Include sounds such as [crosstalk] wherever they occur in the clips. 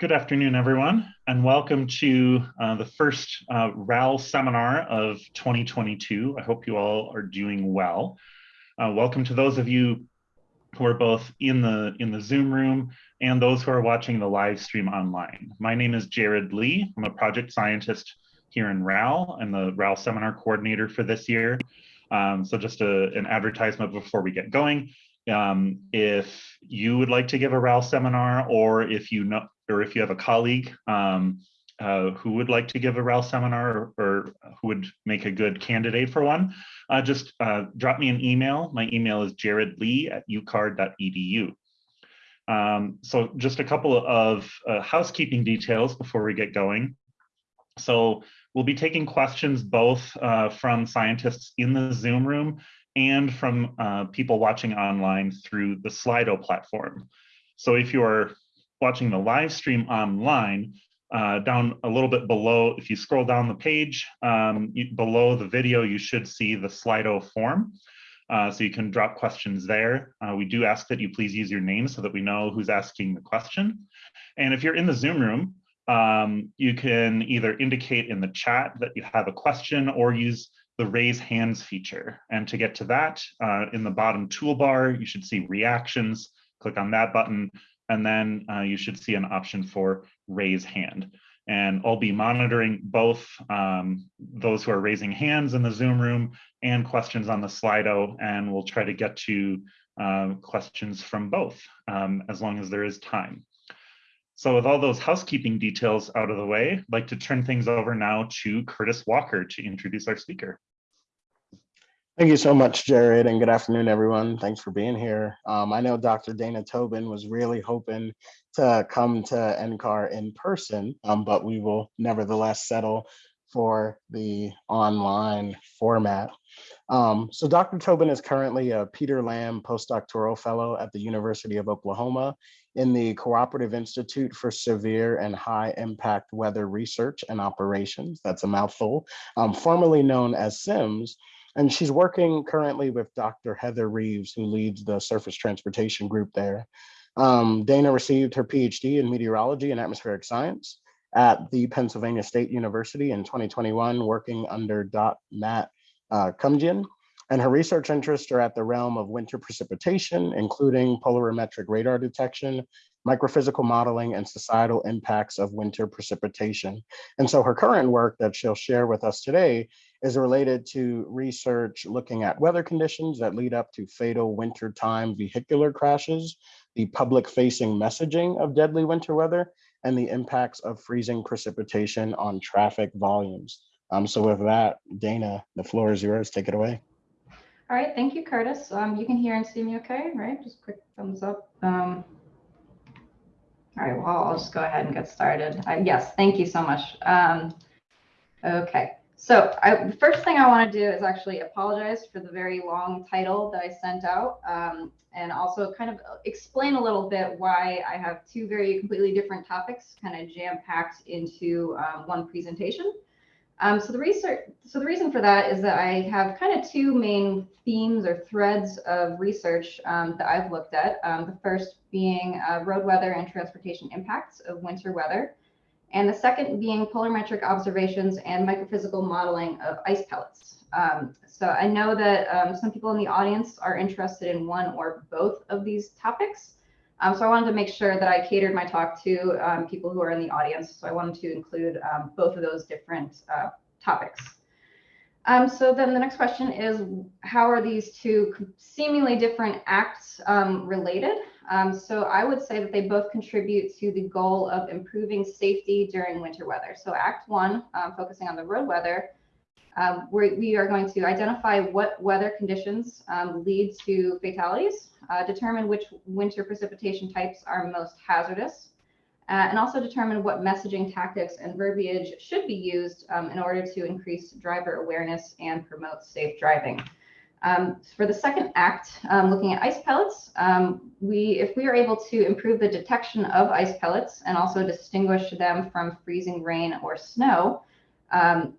Good afternoon, everyone, and welcome to uh, the first uh, RAL seminar of 2022. I hope you all are doing well. Uh, welcome to those of you who are both in the in the Zoom room and those who are watching the live stream online. My name is Jared Lee. I'm a project scientist here in RAL. I'm the RAL seminar coordinator for this year. Um, so just a, an advertisement before we get going. Um, if you would like to give a RAL seminar or if you know or if you have a colleague um, uh, who would like to give a RAL seminar or, or, who would make a good candidate for one, uh, just uh, drop me an email. My email is jaredlee at ucar.edu. Um, so just a couple of uh, housekeeping details before we get going. So we'll be taking questions both uh, from scientists in the Zoom room and from uh, people watching online through the Slido platform. So if you are watching the live stream online, uh, down a little bit below, if you scroll down the page, um, you, below the video, you should see the Slido form. Uh, so you can drop questions there. Uh, we do ask that you please use your name so that we know who's asking the question. And if you're in the Zoom room, um, you can either indicate in the chat that you have a question or use the raise hands feature. And to get to that, uh, in the bottom toolbar, you should see reactions. Click on that button and then uh, you should see an option for raise hand. And I'll be monitoring both um, those who are raising hands in the Zoom room and questions on the Slido, and we'll try to get to uh, questions from both um, as long as there is time. So with all those housekeeping details out of the way, I'd like to turn things over now to Curtis Walker to introduce our speaker. Thank you so much, Jared, and good afternoon, everyone. Thanks for being here. Um, I know Dr. Dana Tobin was really hoping to come to NCAR in person, um, but we will nevertheless settle for the online format. Um, so Dr. Tobin is currently a Peter Lamb postdoctoral fellow at the University of Oklahoma in the Cooperative Institute for Severe and High Impact Weather Research and Operations, that's a mouthful, um, formerly known as CIMMS, and she's working currently with Dr. Heather Reeves, who leads the surface transportation group there. Um, Dana received her PhD in meteorology and atmospheric science at the Pennsylvania State University in 2021, working under Dot Matt uh, Kumjian. And her research interests are at the realm of winter precipitation, including polarimetric radar detection, microphysical modeling, and societal impacts of winter precipitation. And so her current work that she'll share with us today is related to research looking at weather conditions that lead up to fatal wintertime vehicular crashes, the public facing messaging of deadly winter weather, and the impacts of freezing precipitation on traffic volumes. Um, so with that, Dana, the floor is yours, take it away. All right, thank you, Curtis. Um, you can hear and see me okay, right? Just quick thumbs up. Um, all right, well, I'll just go ahead and get started. Uh, yes, thank you so much. Um, okay, so I, first thing I want to do is actually apologize for the very long title that I sent out um, and also kind of explain a little bit why I have two very completely different topics kind of jam-packed into um, one presentation. Um, so the research, so the reason for that is that I have kind of two main themes or threads of research um, that I've looked at. Um, the first being uh, road weather and transportation impacts of winter weather and the second being polarimetric observations and microphysical modeling of ice pellets. Um, so I know that um, some people in the audience are interested in one or both of these topics. Um, so I wanted to make sure that I catered my talk to um, people who are in the audience. So I wanted to include um, both of those different uh, topics. Um, so then the next question is, how are these two seemingly different acts related? Um, so I would say that they both contribute to the goal of improving safety during winter weather. So Act One, um, focusing on the road weather, um, we are going to identify what weather conditions um, lead to fatalities, uh, determine which winter precipitation types are most hazardous, uh, and also determine what messaging tactics and verbiage should be used um, in order to increase driver awareness and promote safe driving. Um, for the second act, um, looking at ice pellets, um, we, if we are able to improve the detection of ice pellets and also distinguish them from freezing rain or snow, um,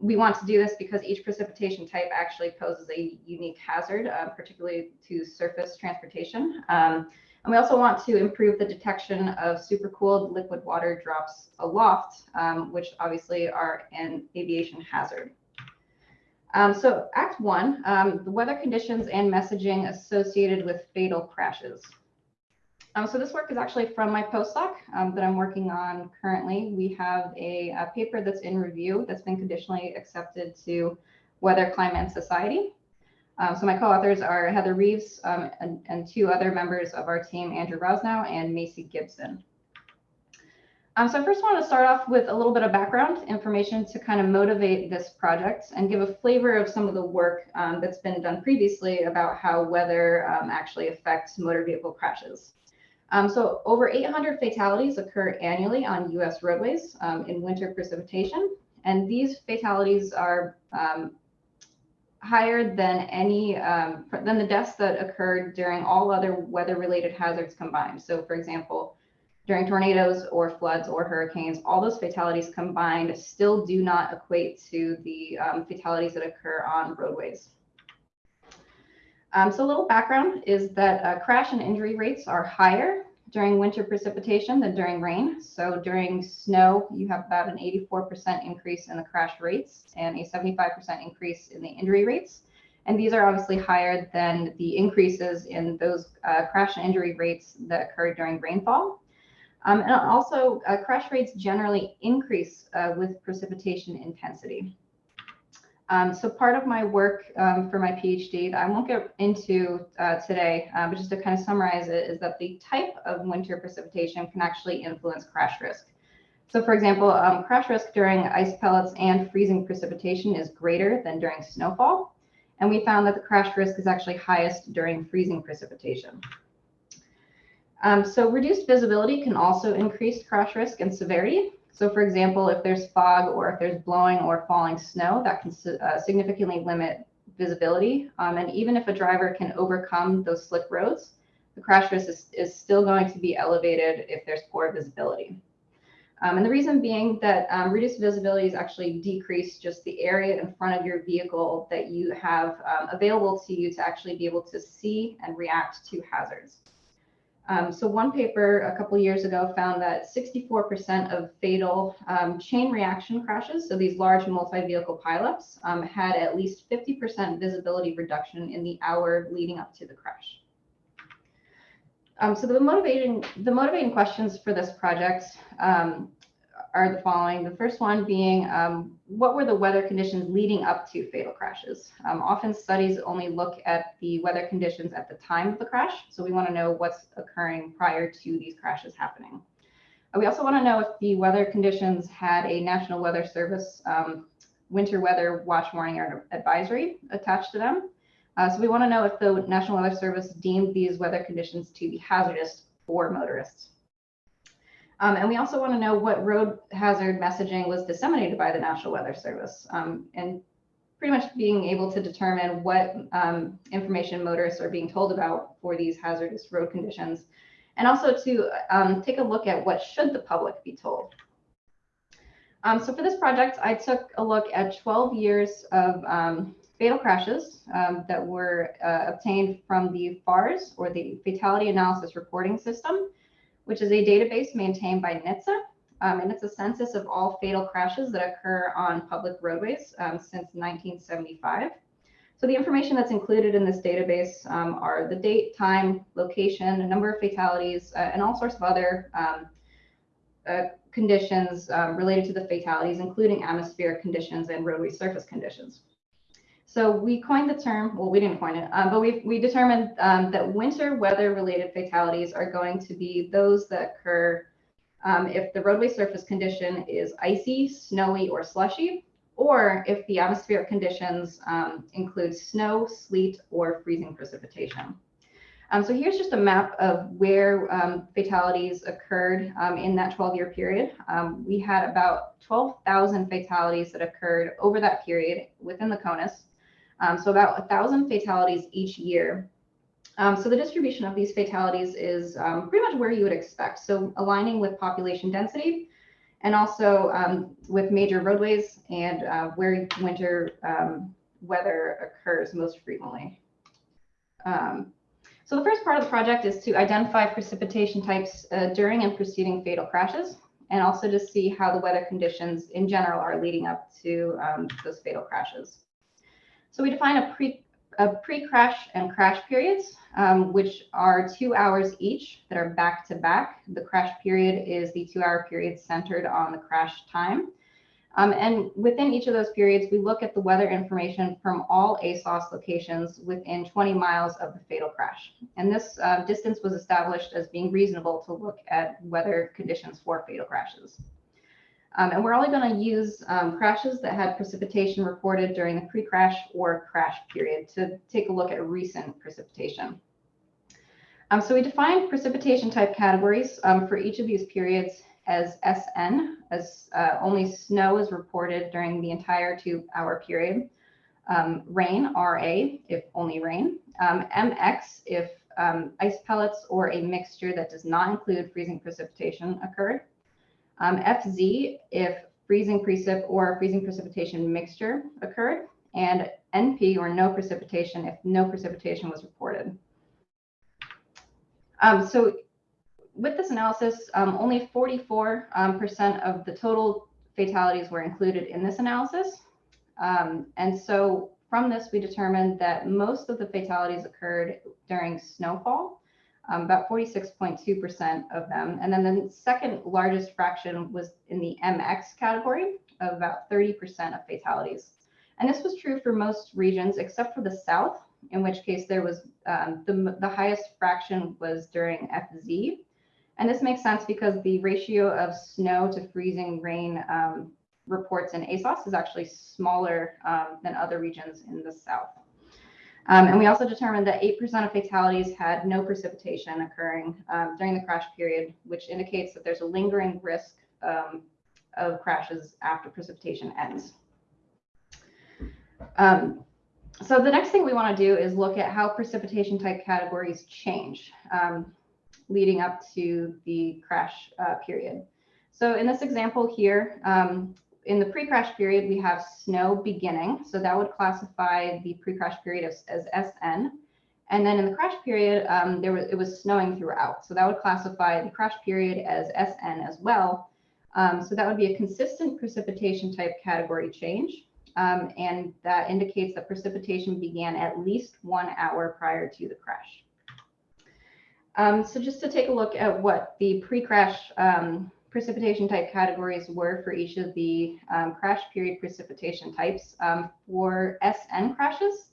we want to do this because each precipitation type actually poses a unique hazard, uh, particularly to surface transportation. Um, And we also want to improve the detection of supercooled liquid water drops aloft, um, which obviously are an aviation hazard. Um, so Act One, um, the weather conditions and messaging associated with fatal crashes. Um, so this work is actually from my postdoc um, that I'm working on currently. We have a, a, paper that's in review that's been conditionally accepted to Weather, Climate, and Society. Um, so my co-authors are Heather Reeves um, and, and, two other members of our team, Andrew Rosenow and Macy Gibson. Um, so I first want to start off with a little bit of background information to kind of motivate this project and give a flavor of some of the work um, that's been done previously about how weather actually affects motor vehicle crashes. Um, so over 800 fatalities occur annually on US roadways um, in winter precipitation. And these fatalities are um, higher than any, um, than the deaths that occurred during all other weather related hazards combined. So for example, during tornadoes or floods or hurricanes, all those fatalities combined still do not equate to the um, fatalities that occur on roadways. Um, so a little background is that uh, crash and injury rates are higher during winter precipitation than during rain. So during snow, you have about an 84% increase in the crash rates and a 75% increase in the injury rates. And these are obviously higher than the increases in those uh, crash and injury rates that occurred during rainfall. Um, and also, uh, crash rates generally increase uh, with precipitation intensity. Um, so part of my work um, for my PhD that I won't get into uh, today, uh, but just to kind of summarize it, is that the type of winter precipitation can actually influence crash risk. So for example, um, crash risk during ice pellets and freezing precipitation is greater than during snowfall. And we found that the crash risk is actually highest during freezing precipitation. Um, so reduced visibility can also increase crash risk and severity. So for example, if there's fog or if there's blowing or falling snow, that can uh, significantly limit visibility. Um, and even if a driver can overcome those slick roads, the crash risk is, is still going to be elevated if there's poor visibility. Um, and the reason being that um, reduced visibility is actually decrease just the area in front of your vehicle that you have um, available to you to actually be able to see and react to hazards. Um, so one paper a couple years ago found that 64% of fatal um, chain reaction crashes, so these large multi-vehicle pileups, um, had at least 50% visibility reduction in the hour leading up to the crash. Um, so the motivating, the motivating questions for this project um, are the following. The first one being, um, what were the weather conditions leading up to fatal crashes? Um, often studies only look at the weather conditions at the time of the crash. So we want to know what's occurring prior to these crashes happening. Uh, we also want to know if the weather conditions had a National Weather Service um, winter weather watch warning or advisory attached to them. Uh, so we want to know if the National Weather Service deemed these weather conditions to be hazardous for motorists. Um, and we also want to know what road hazard messaging was disseminated by the National Weather Service um, and pretty much being able to determine what um, information motorists are being told about for these hazardous road conditions. And also to um, take a look at what should the public be told. Um, so for this project, I took a look at 12 years of um, fatal crashes that were uh, obtained from the FARS or the Fatality Analysis Reporting System which is a database maintained by NHTSA. Um, and it's a census of all fatal crashes that occur on public roadways um, since 1975. So the information that's included in this database um, are the date, time, location, a number of fatalities, uh, and all sorts of other um, uh, conditions um, related to the fatalities, including atmospheric conditions and roadway surface conditions. So we coined the term, well, we didn't coin it, um, but we we determined um, that winter weather related fatalities are going to be those that occur um, if the roadway surface condition is icy, snowy, or slushy, or if the atmospheric conditions um, include snow, sleet, or freezing precipitation. Um, so here's just a map of where um, fatalities occurred in that 12-year period. we had about 12,000 fatalities that occurred over that period within the CONUS. Um, so about a thousand fatalities each year. Um, so the distribution of these fatalities is um, pretty much where you would expect. So aligning with population density and also um, with major roadways and uh, where winter um, weather occurs most frequently. Um, So the first part of the project is to identify precipitation types uh, during and preceding fatal crashes, and also to see how the weather conditions in general are leading up to those fatal crashes. So we define a pre a pre-crash and crash periods, um, which are two hours each that are back to back. The crash period is the two-hour period centered on the crash time. Um, and within each of those periods, we look at the weather information from all ASOS locations within 20 miles of the fatal crash. And this uh, distance was established as being reasonable to look at weather conditions for fatal crashes. Um, and we're only going to use um, crashes that had precipitation reported during the pre-crash or crash period to take a look at recent precipitation. Um, so we defined precipitation type categories um, for each of these periods as SN, as uh, only snow is reported during the entire two hour period. Um, rain, RA, if only rain. MX, um, if ice pellets or a mixture that does not include freezing precipitation occurred. Um, FZ, if freezing precip or freezing precipitation mixture occurred. And NP, or no precipitation, if no precipitation was reported. Um, so with this analysis, um, only 44% um, of the total fatalities were included in this analysis. Um, and so from this, we determined that most of the fatalities occurred during snowfall, um, about 46.2% of them. And then the second largest fraction was in the MX category of about 30% of fatalities. And this was true for most regions except for the South, in which case there was um, the, the highest fraction was during FZ, and this makes sense because the ratio of snow to freezing rain um, reports in ASOS is actually smaller um, than other regions in the south. Um, and we also determined that 8% of fatalities had no precipitation occurring um, during the crash period, which indicates that there's a lingering risk um, of crashes after precipitation ends. Um, so the next thing we want to do is look at how precipitation type categories change. Um, leading up to the crash uh, period. So in this example here, um, in the pre-crash period, we have snow beginning. So that would classify the pre-crash period as, as, SN. And then in the crash period, um, there was it was snowing throughout. So that would classify the crash period as SN as well. Um, so that would be a consistent precipitation type category change. Um, and that indicates that precipitation began at least one hour prior to the crash. Um, so just to take a look at what the pre-crash um, precipitation type categories were for each of the um, crash period precipitation types. Um, for SN crashes,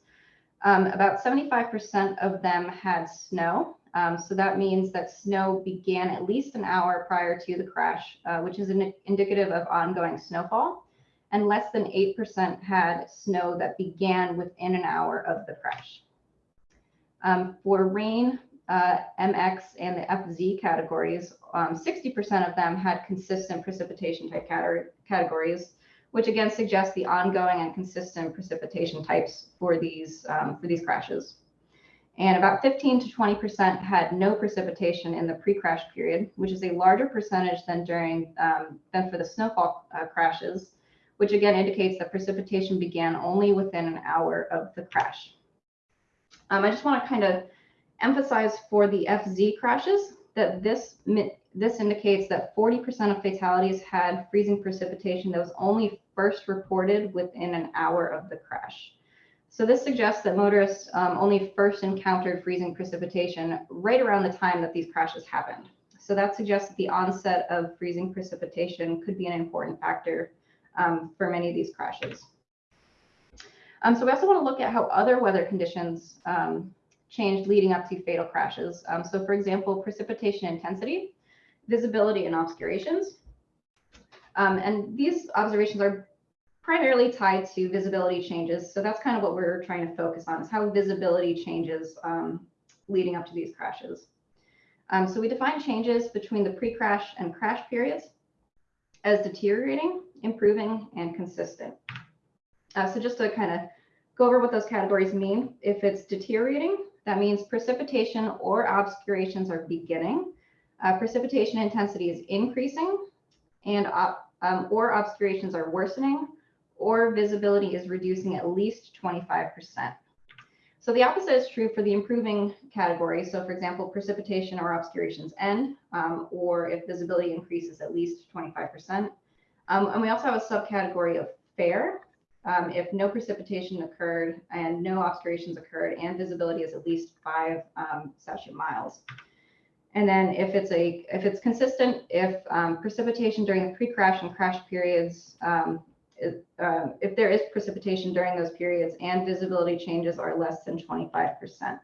um, about 75% of them had snow. Um, so that means that snow began at least an hour prior to the crash, uh, which is indicative of ongoing snowfall. And less than 8% had snow that began within an hour of the crash. for rain, uh, MX and the FZ categories, 60% um, of them had consistent precipitation type categories, which again suggests the ongoing and consistent precipitation types for these um, for these crashes. And about 15 to 20% had no precipitation in the pre-crash period, which is a larger percentage than during um, than for the snowfall uh, crashes, which again indicates that precipitation began only within an hour of the crash. Um, I just want to kind of emphasize for the FZ crashes that this this indicates that 40% of fatalities had freezing precipitation that was only first reported within an hour of the crash. So this suggests that motorists um, only first encountered freezing precipitation right around the time that these crashes happened. So that suggests that the onset of freezing precipitation could be an important factor um, for many of these crashes. Um, so we also want to look at how other weather conditions um, changed leading up to fatal crashes. Um, so for example, precipitation intensity, visibility and obscurations. Um, and these observations are primarily tied to visibility changes. So that's kind of what we're trying to focus on is how visibility changes um, leading up to these crashes. Um, so we define changes between the pre-crash and crash periods as deteriorating, improving, and consistent. Uh, so just to kind of go over what those categories mean, if it's deteriorating, that means precipitation or obscurations are beginning. Uh, precipitation intensity is increasing and um, or obscurations are worsening or visibility is reducing at least 25%. so the opposite is true for the improving category. So for example, precipitation or obscurations end, um, or if visibility increases at least 25%. Um, and we also have a subcategory of fair, um, if no precipitation occurred and no obscurations occurred and visibility is at least five um, statute miles. And then if it's a if it's consistent, if um, precipitation during the pre-crash and crash periods, if, uh, if there is precipitation during those periods and visibility changes are less than 25%.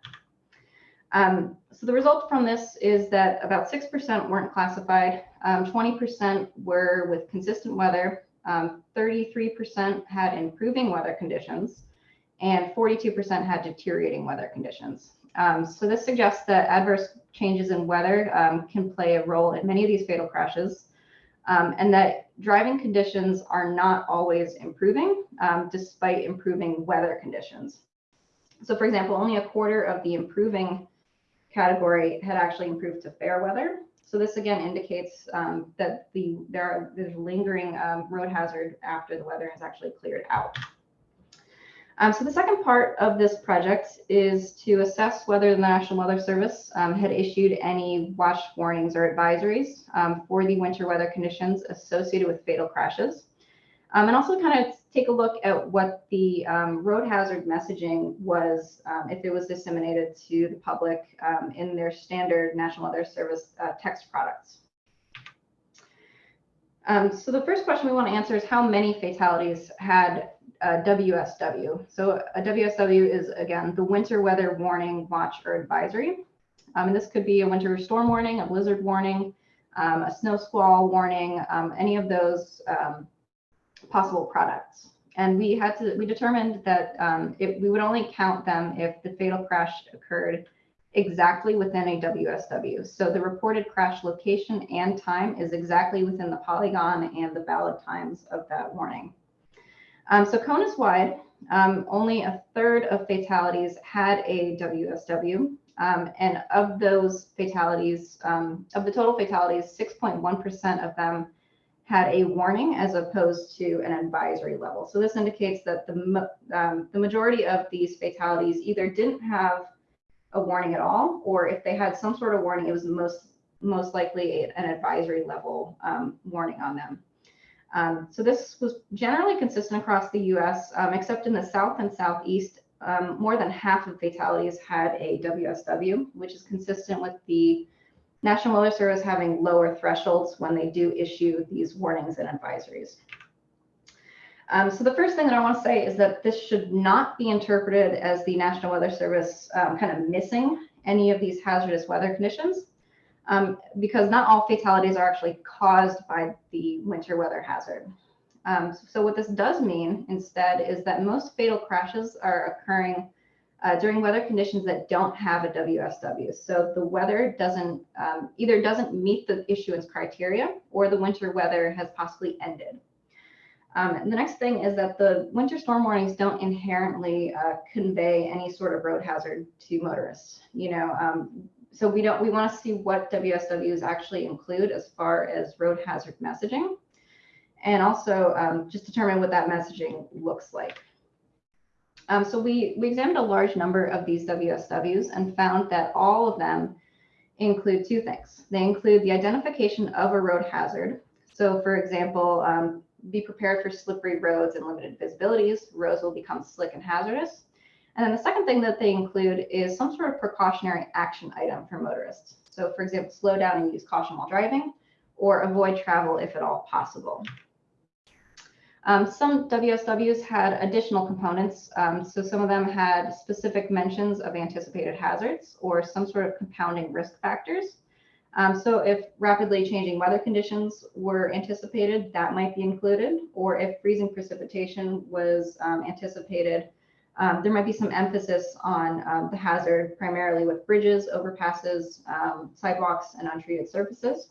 Um, so the result from this is that about 6% weren't classified, 20% um, were with consistent weather, 33% um, had improving weather conditions, and 42% had deteriorating weather conditions. Um, so this suggests that adverse changes in weather um, can play a role in many of these fatal crashes, um, and that driving conditions are not always improving um, despite improving weather conditions. So for example, only a quarter of the improving category had actually improved to fair weather. So this again indicates um, that the there are there's lingering um, road hazard after the weather has actually cleared out. Um, so the second part of this project is to assess whether the National Weather Service um, had issued any watch warnings or advisories um, for the winter weather conditions associated with fatal crashes. Um, and also kind of take a look at what the um, road hazard messaging was, um, if it was disseminated to the public in their standard National Weather Service uh, text products. so the first question we want to answer is how many fatalities had WSW. So a WSW is, again, the winter weather warning, watch, or advisory. Um, and this could be a winter storm warning, a blizzard warning, um, a snow squall warning, um, any of those um, possible products. And we had to, we determined that um, it, we would only count them if the fatal crash occurred exactly within a WSW. So the reported crash location and time is exactly within the polygon and the valid times of that warning. Um, so CONUS wide, um, only a third of fatalities had a WSW. Um, and of those fatalities, um, of the total fatalities, 6.1% of them had a warning as opposed to an advisory level. So this indicates that the, um, the majority of these fatalities either didn't have a warning at all, or if they had some sort of warning, it was most most likely an advisory level um, warning on them. Um, so this was generally consistent across the US, um, except in the South and Southeast, um, more than half of fatalities had a WSW, which is consistent with the National Weather Service having lower thresholds when they do issue these warnings and advisories. Um, so the first thing that I want to say is that this should not be interpreted as the National Weather Service um, kind of missing any of these hazardous weather conditions um, because not all fatalities are actually caused by the winter weather hazard. Um, so what this does mean instead is that most fatal crashes are occurring uh, during weather conditions that don't have a WSW. So the weather doesn't um, either doesn't meet the issuance criteria or the winter weather has possibly ended. Um, the next thing is that the winter storm warnings don't inherently uh, convey any sort of road hazard to motorists. You know, um, so we don't we want to see what WSWs actually include as far as road hazard messaging, and also um, just determine what that messaging looks like. Um, so we we examined a large number of these WSWs and found that all of them include two things. They include the identification of a road hazard. So for example, um, be prepared for slippery roads and limited visibilities. Roads will become slick and hazardous. And then the second thing that they include is some sort of precautionary action item for motorists. So for example, slow down and use caution while driving or avoid travel if at all possible. Um, some WSWs had additional components. Um, so some of them had specific mentions of anticipated hazards or some sort of compounding risk factors. Um, so if rapidly changing weather conditions were anticipated, that might be included, or if freezing precipitation was um, anticipated, um, there might be some emphasis on um, the hazard, primarily with bridges, overpasses, sidewalks, and untreated surfaces.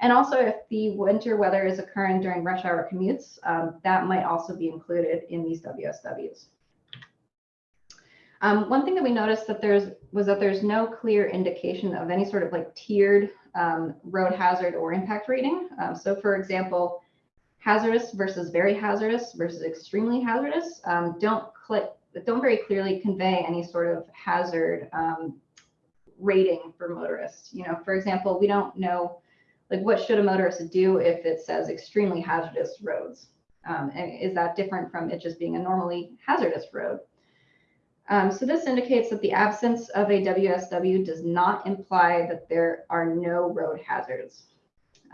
And also, if the winter weather is occurring during rush hour commutes, um, that might also be included in these WSWs. Um, one thing that we noticed that there's was that there's no clear indication of any sort of like tiered um, road hazard or impact rating. so, for example, hazardous versus very hazardous versus extremely hazardous um, don't click don't very clearly convey any sort of hazard um, rating for motorists. You know, for example, we don't know like what should a motorist do if it says extremely hazardous roads? Um, and is that different from it just being a normally hazardous road? Um, so this indicates that the absence of a WSW does not imply that there are no road hazards.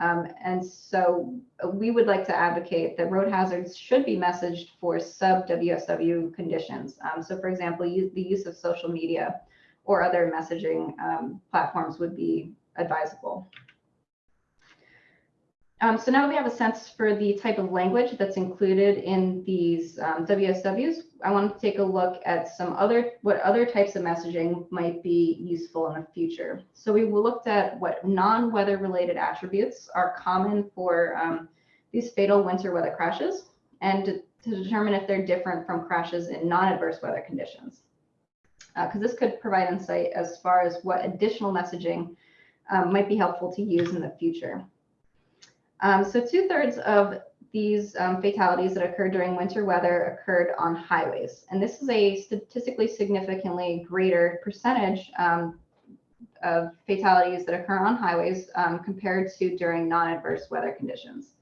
Um, and so we would like to advocate that road hazards should be messaged for sub WSW conditions. Um, so for example, use, the use of social media or other messaging um, platforms would be advisable. Um, so now we have a sense for the type of language that's included in these um, WSWs. I want to take a look at some other, what other types of messaging might be useful in the future. So we looked at what non-weather related attributes are common for um, these fatal winter weather crashes and to, to, determine if they're different from crashes in non-adverse weather conditions. Because uh, this could provide insight as far as what additional messaging um, might be helpful to use in the future. Um, so two thirds of these um, fatalities that occurred during winter weather occurred on highways. And this is a statistically significantly greater percentage um, of fatalities that occur on highways um, compared to during non-adverse weather conditions.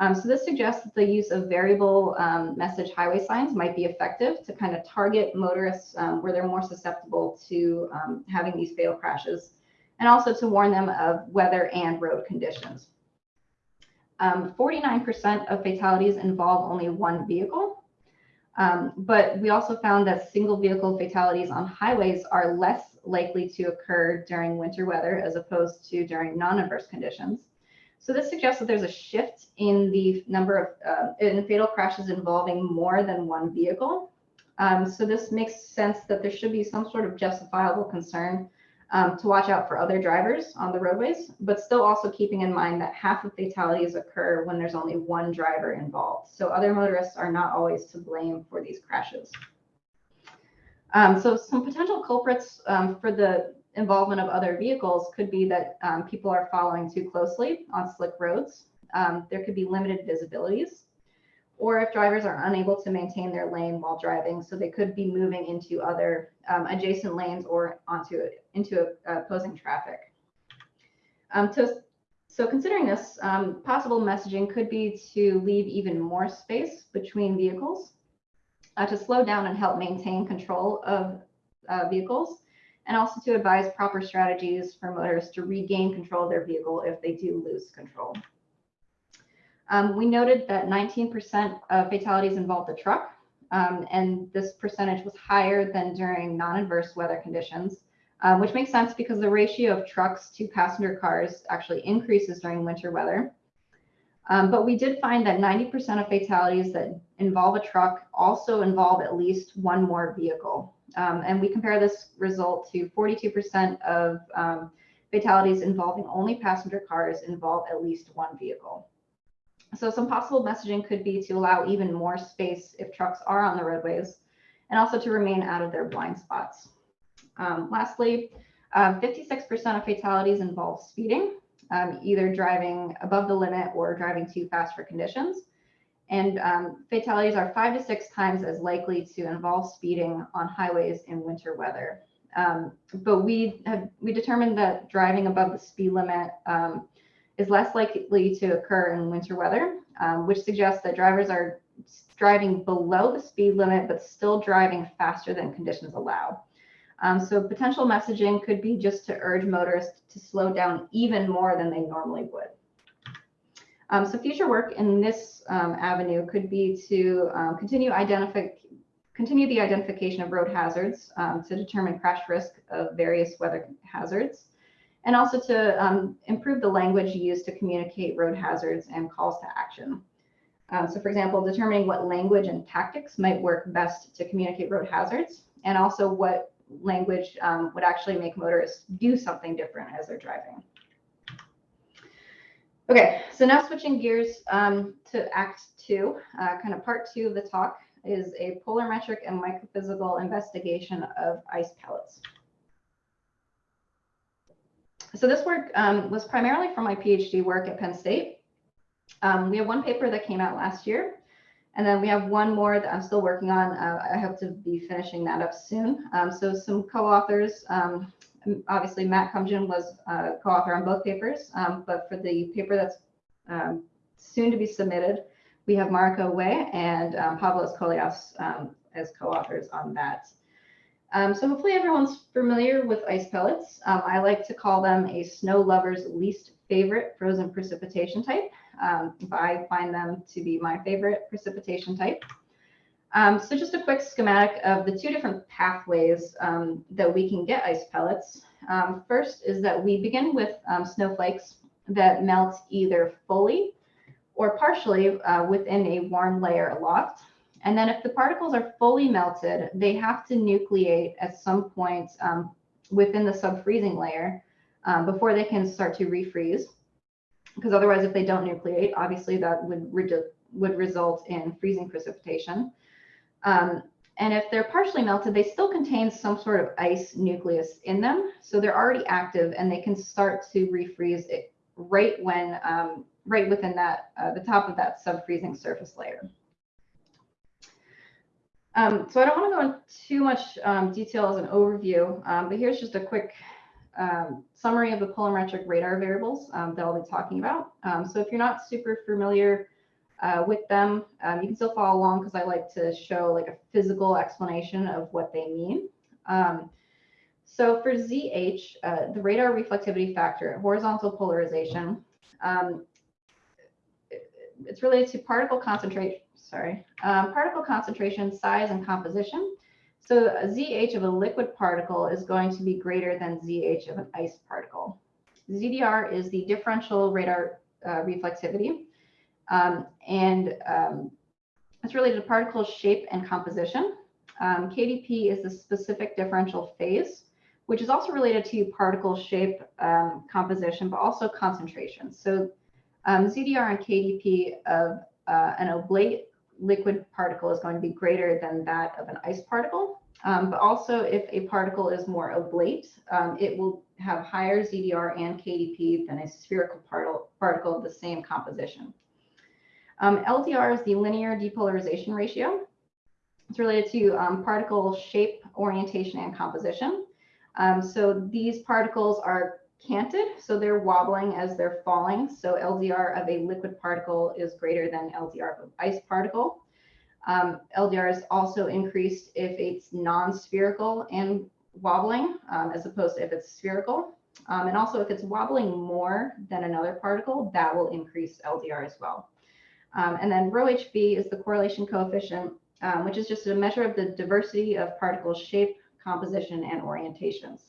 Um, so this suggests that the use of variable um, message highway signs might be effective to kind of target motorists where they're more susceptible to having these fatal crashes and also to warn them of weather and road conditions. 49% um, of fatalities involve only one vehicle. Um, but we also found that single vehicle fatalities on highways are less likely to occur during winter weather as opposed to during non-adverse conditions. So this suggests that there's a shift in the number of uh, in fatal crashes involving more than one vehicle. Um, so this makes sense that there should be some sort of justifiable concern um, to watch out for other drivers on the roadways, but still also keeping in mind that half of fatalities occur when there's only one driver involved. So other motorists are not always to blame for these crashes. Um, so some potential culprits um, for the involvement of other vehicles could be that um, people are following too closely on slick roads. Um, there could be limited visibilities or if drivers are unable to maintain their lane while driving. So they could be moving into other um, adjacent lanes or onto into opposing traffic. Um, to, so considering this, um, possible messaging could be to leave even more space between vehicles uh, to slow down and help maintain control of uh, vehicles and also to advise proper strategies for motorists to regain control of their vehicle if they do lose control. Um, we noted that 19% of fatalities involved a truck, um, and this percentage was higher than during non-adverse weather conditions, um, which makes sense because the ratio of trucks to passenger cars actually increases during winter weather. Um, but we did find that 90% of fatalities that involve a truck also involve at least one more vehicle. Um, and we compare this result to 42% of um, fatalities involving only passenger cars involve at least one vehicle. So some possible messaging could be to allow even more space if trucks are on the roadways and also to remain out of their blind spots. Um, lastly, 56% uh, of fatalities involve speeding, um, either driving above the limit or driving too fast for conditions. And um, fatalities are five to six times as likely to involve speeding on highways in winter weather. Um, but we have we determined that driving above the speed limit um, is less likely to occur in winter weather, um, which suggests that drivers are driving below the speed limit, but still driving faster than conditions allow. Um, so potential messaging could be just to urge motorists to slow down even more than they normally would. Um, so future work in this um, avenue could be to um, continue identify continue the identification of road hazards um, to determine crash risk of various weather hazards and also to um, improve the language used to communicate road hazards and calls to action. Um, so for example, determining what language and tactics might work best to communicate road hazards, and also what language um, would actually make motorists do something different as they're driving. Okay, so now switching gears um, to Act Two, uh, kind of part two of the talk is a polarimetric and microphysical investigation of ice pellets so this work um, was primarily from my PhD work at Penn State. Um, we have one paper that came out last year, And then we have one more that I'm still working on. Uh, I hope to be finishing that up soon. Um, so some co-authors, um, obviously Matt Kumjian was uh, co-author on both papers, um, but for the paper that's um, soon to be submitted, we have Mariko Oue and Pavlos Kollias um, as co-authors on that. Um, so hopefully everyone's familiar with ice pellets. Um, I like to call them a snow lover's least favorite frozen precipitation type. Um, I find them to be my favorite precipitation type. Um, so just a quick schematic of the two different pathways um, that we can get ice pellets. Um, first is that we begin with snowflakes that melt either fully or partially uh, within a warm layer aloft. And then if the particles are fully melted, they have to nucleate at some point um, within the sub-freezing layer um, before they can start to refreeze. Because otherwise, if they don't nucleate, obviously that would, re would result in freezing precipitation. Um, and if they're partially melted, they still contain some sort of ice nucleus in them. So they're already active and they can start to refreeze it right when, um, right within that, uh, the top of that sub-freezing surface layer. Um, so I don't want to go into too much um, detail as an overview, um, but here's just a quick um, summary of the polarimetric radar variables um, that I'll be talking about. Um, so if you're not super familiar uh, with them, you can still follow along because I like to show like a physical explanation of what they mean. so for ZH, uh, the radar reflectivity factor, horizontal polarization, it's related to particle concentration sorry, um, particle concentration, size, and composition. So ZH of a liquid particle is going to be greater than ZH of an ice particle. ZDR is the differential radar uh, reflectivity, um, and um, it's related to particle shape and composition. Um, KDP is the specific differential phase, which is also related to particle shape um, composition, but also concentration. So um, ZDR and KDP of uh, an oblate liquid particle is going to be greater than that of an ice particle. Um, but also if a particle is more oblate, um, it will have higher ZDR and KDP than a spherical particle, particle of the same composition. Um, LDR is the linear depolarization ratio. It's related to um, particle shape, orientation, and composition. Um, so these particles are canted, so they're wobbling as they're falling. So LDR of a liquid particle is greater than LDR of an ice particle. Um, LDR is also increased if it's non-spherical and wobbling, um, as opposed to if it's spherical. Um, and also if it's wobbling more than another particle, that will increase LDR as well. Um, and then rho HV is the correlation coefficient, um, which is just a measure of the diversity of particle shape, composition, and orientations.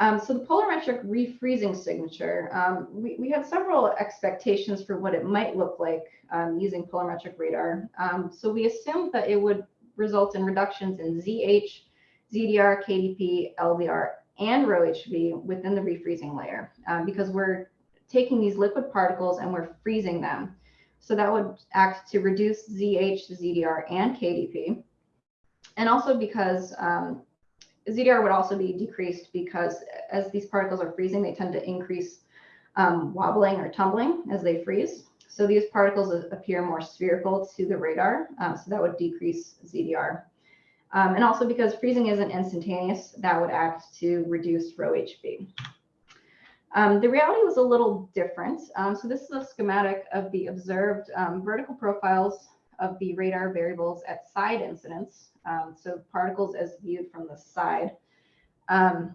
Um, so the polarimetric refreezing signature, um, we, we had several expectations for what it might look like um, using polarimetric radar. Um, so we assumed that it would result in reductions in ZH, ZDR, KDP, LDR, and ρHV within the refreezing layer um, because we're taking these liquid particles and we're freezing them. So that would act to reduce ZH, ZDR, and KDP. And also because um, ZDR would also be decreased because as these particles are freezing, they tend to increase um, wobbling or tumbling as they freeze. So these particles appear more spherical to the radar, um, so that would decrease ZDR. Um, and also because freezing isn't instantaneous, that would act to reduce rho HV. Um, the reality was a little different. Um, so this is a schematic of the observed um, vertical profiles of the radar variables at side incidence um, so particles as viewed from the side. Um,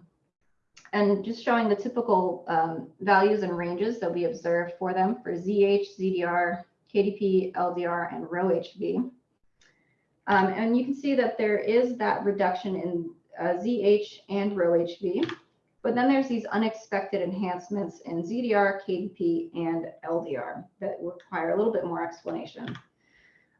and just showing the typical um, values and ranges that we observed for them for ZH, ZDR, KDP, LDR, and rho HV. Um, and you can see that there is that reduction in uh, ZH and rho HV, but then there's these unexpected enhancements in ZDR, KDP, and LDR that require a little bit more explanation.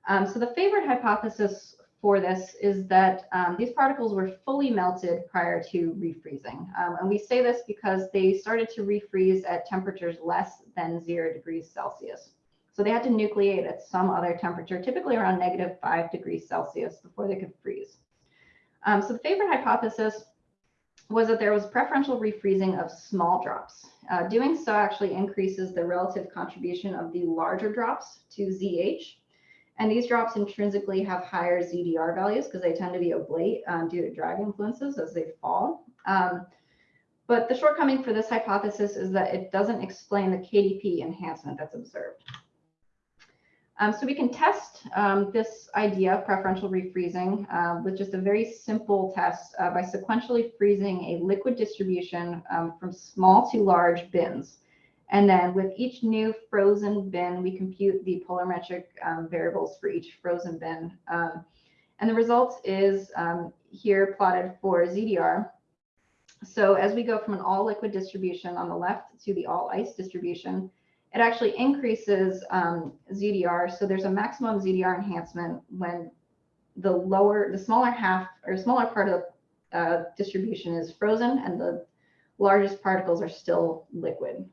Um, so the favorite hypothesis for this is that um, these particles were fully melted prior to refreezing. Um, and we say this because they started to refreeze at temperatures less than zero degrees Celsius. So they had to nucleate at some other temperature, typically around negative five degrees Celsius before they could freeze. Um, so the favorite hypothesis was that there was preferential refreezing of small drops. Uh, doing so actually increases the relative contribution of the larger drops to ZH, And these drops intrinsically have higher ZDR values because they tend to be oblate um, due to drag influences as they fall. Um, but the shortcoming for this hypothesis is that it doesn't explain the KDP enhancement that's observed. Um, so we can test um, this idea of preferential refreezing uh, with just a very simple test uh, by sequentially freezing a liquid distribution um, from small to large bins. And then with each new frozen bin, we compute the polarimetric um, variables for each frozen bin. Um, and the result is um, here plotted for ZDR. So as we go from an all liquid distribution on the left to the all ice distribution, it actually increases um, ZDR. So there's a maximum ZDR enhancement when the lower, the smaller half or smaller part of the uh, distribution is frozen and the largest particles are still liquid.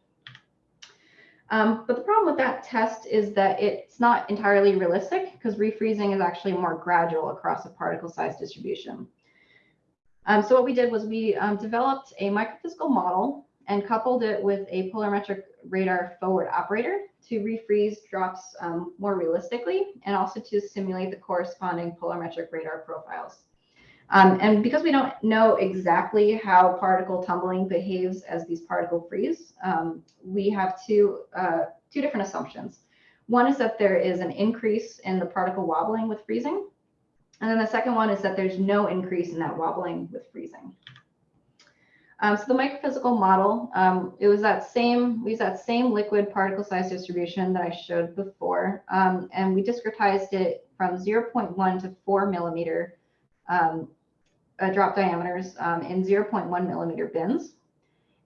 Um, but the problem with that test is that it's not entirely realistic because refreezing is actually more gradual across a particle size distribution. Um, so what we did was we um, developed a microphysical model and coupled it with a polarimetric radar forward operator to refreeze drops um, more realistically and also to simulate the corresponding polarimetric radar profiles. Um, and because we don't know exactly how particle tumbling behaves as these particle freeze, um, we have two, uh, two different assumptions. One is that there is an increase in the particle wobbling with freezing. And then the second one is that there's no increase in that wobbling with freezing. Um, so the microphysical model, um, it was that same, we used that same liquid particle size distribution that I showed before, um, and we discretized it from 0.1 to 4 millimeter um, uh, drop diameters um, in 0.1 millimeter bins.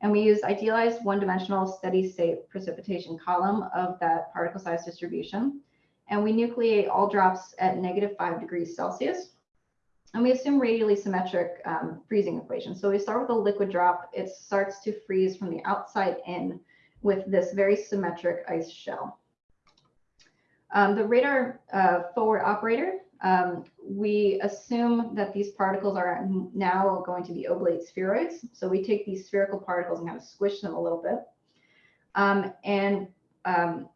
And we used idealized one-dimensional steady state precipitation column of that particle size distribution. And we nucleate all drops at negative 5 degrees Celsius. And we assume radially symmetric um, freezing equation. So we start with a liquid drop. It starts to freeze from the outside in with this very symmetric ice shell. Um, the radar uh, forward operator, um, we assume that these particles are now going to be oblate spheroids. So we take these spherical particles and kind of squish them a little bit. Um, and um,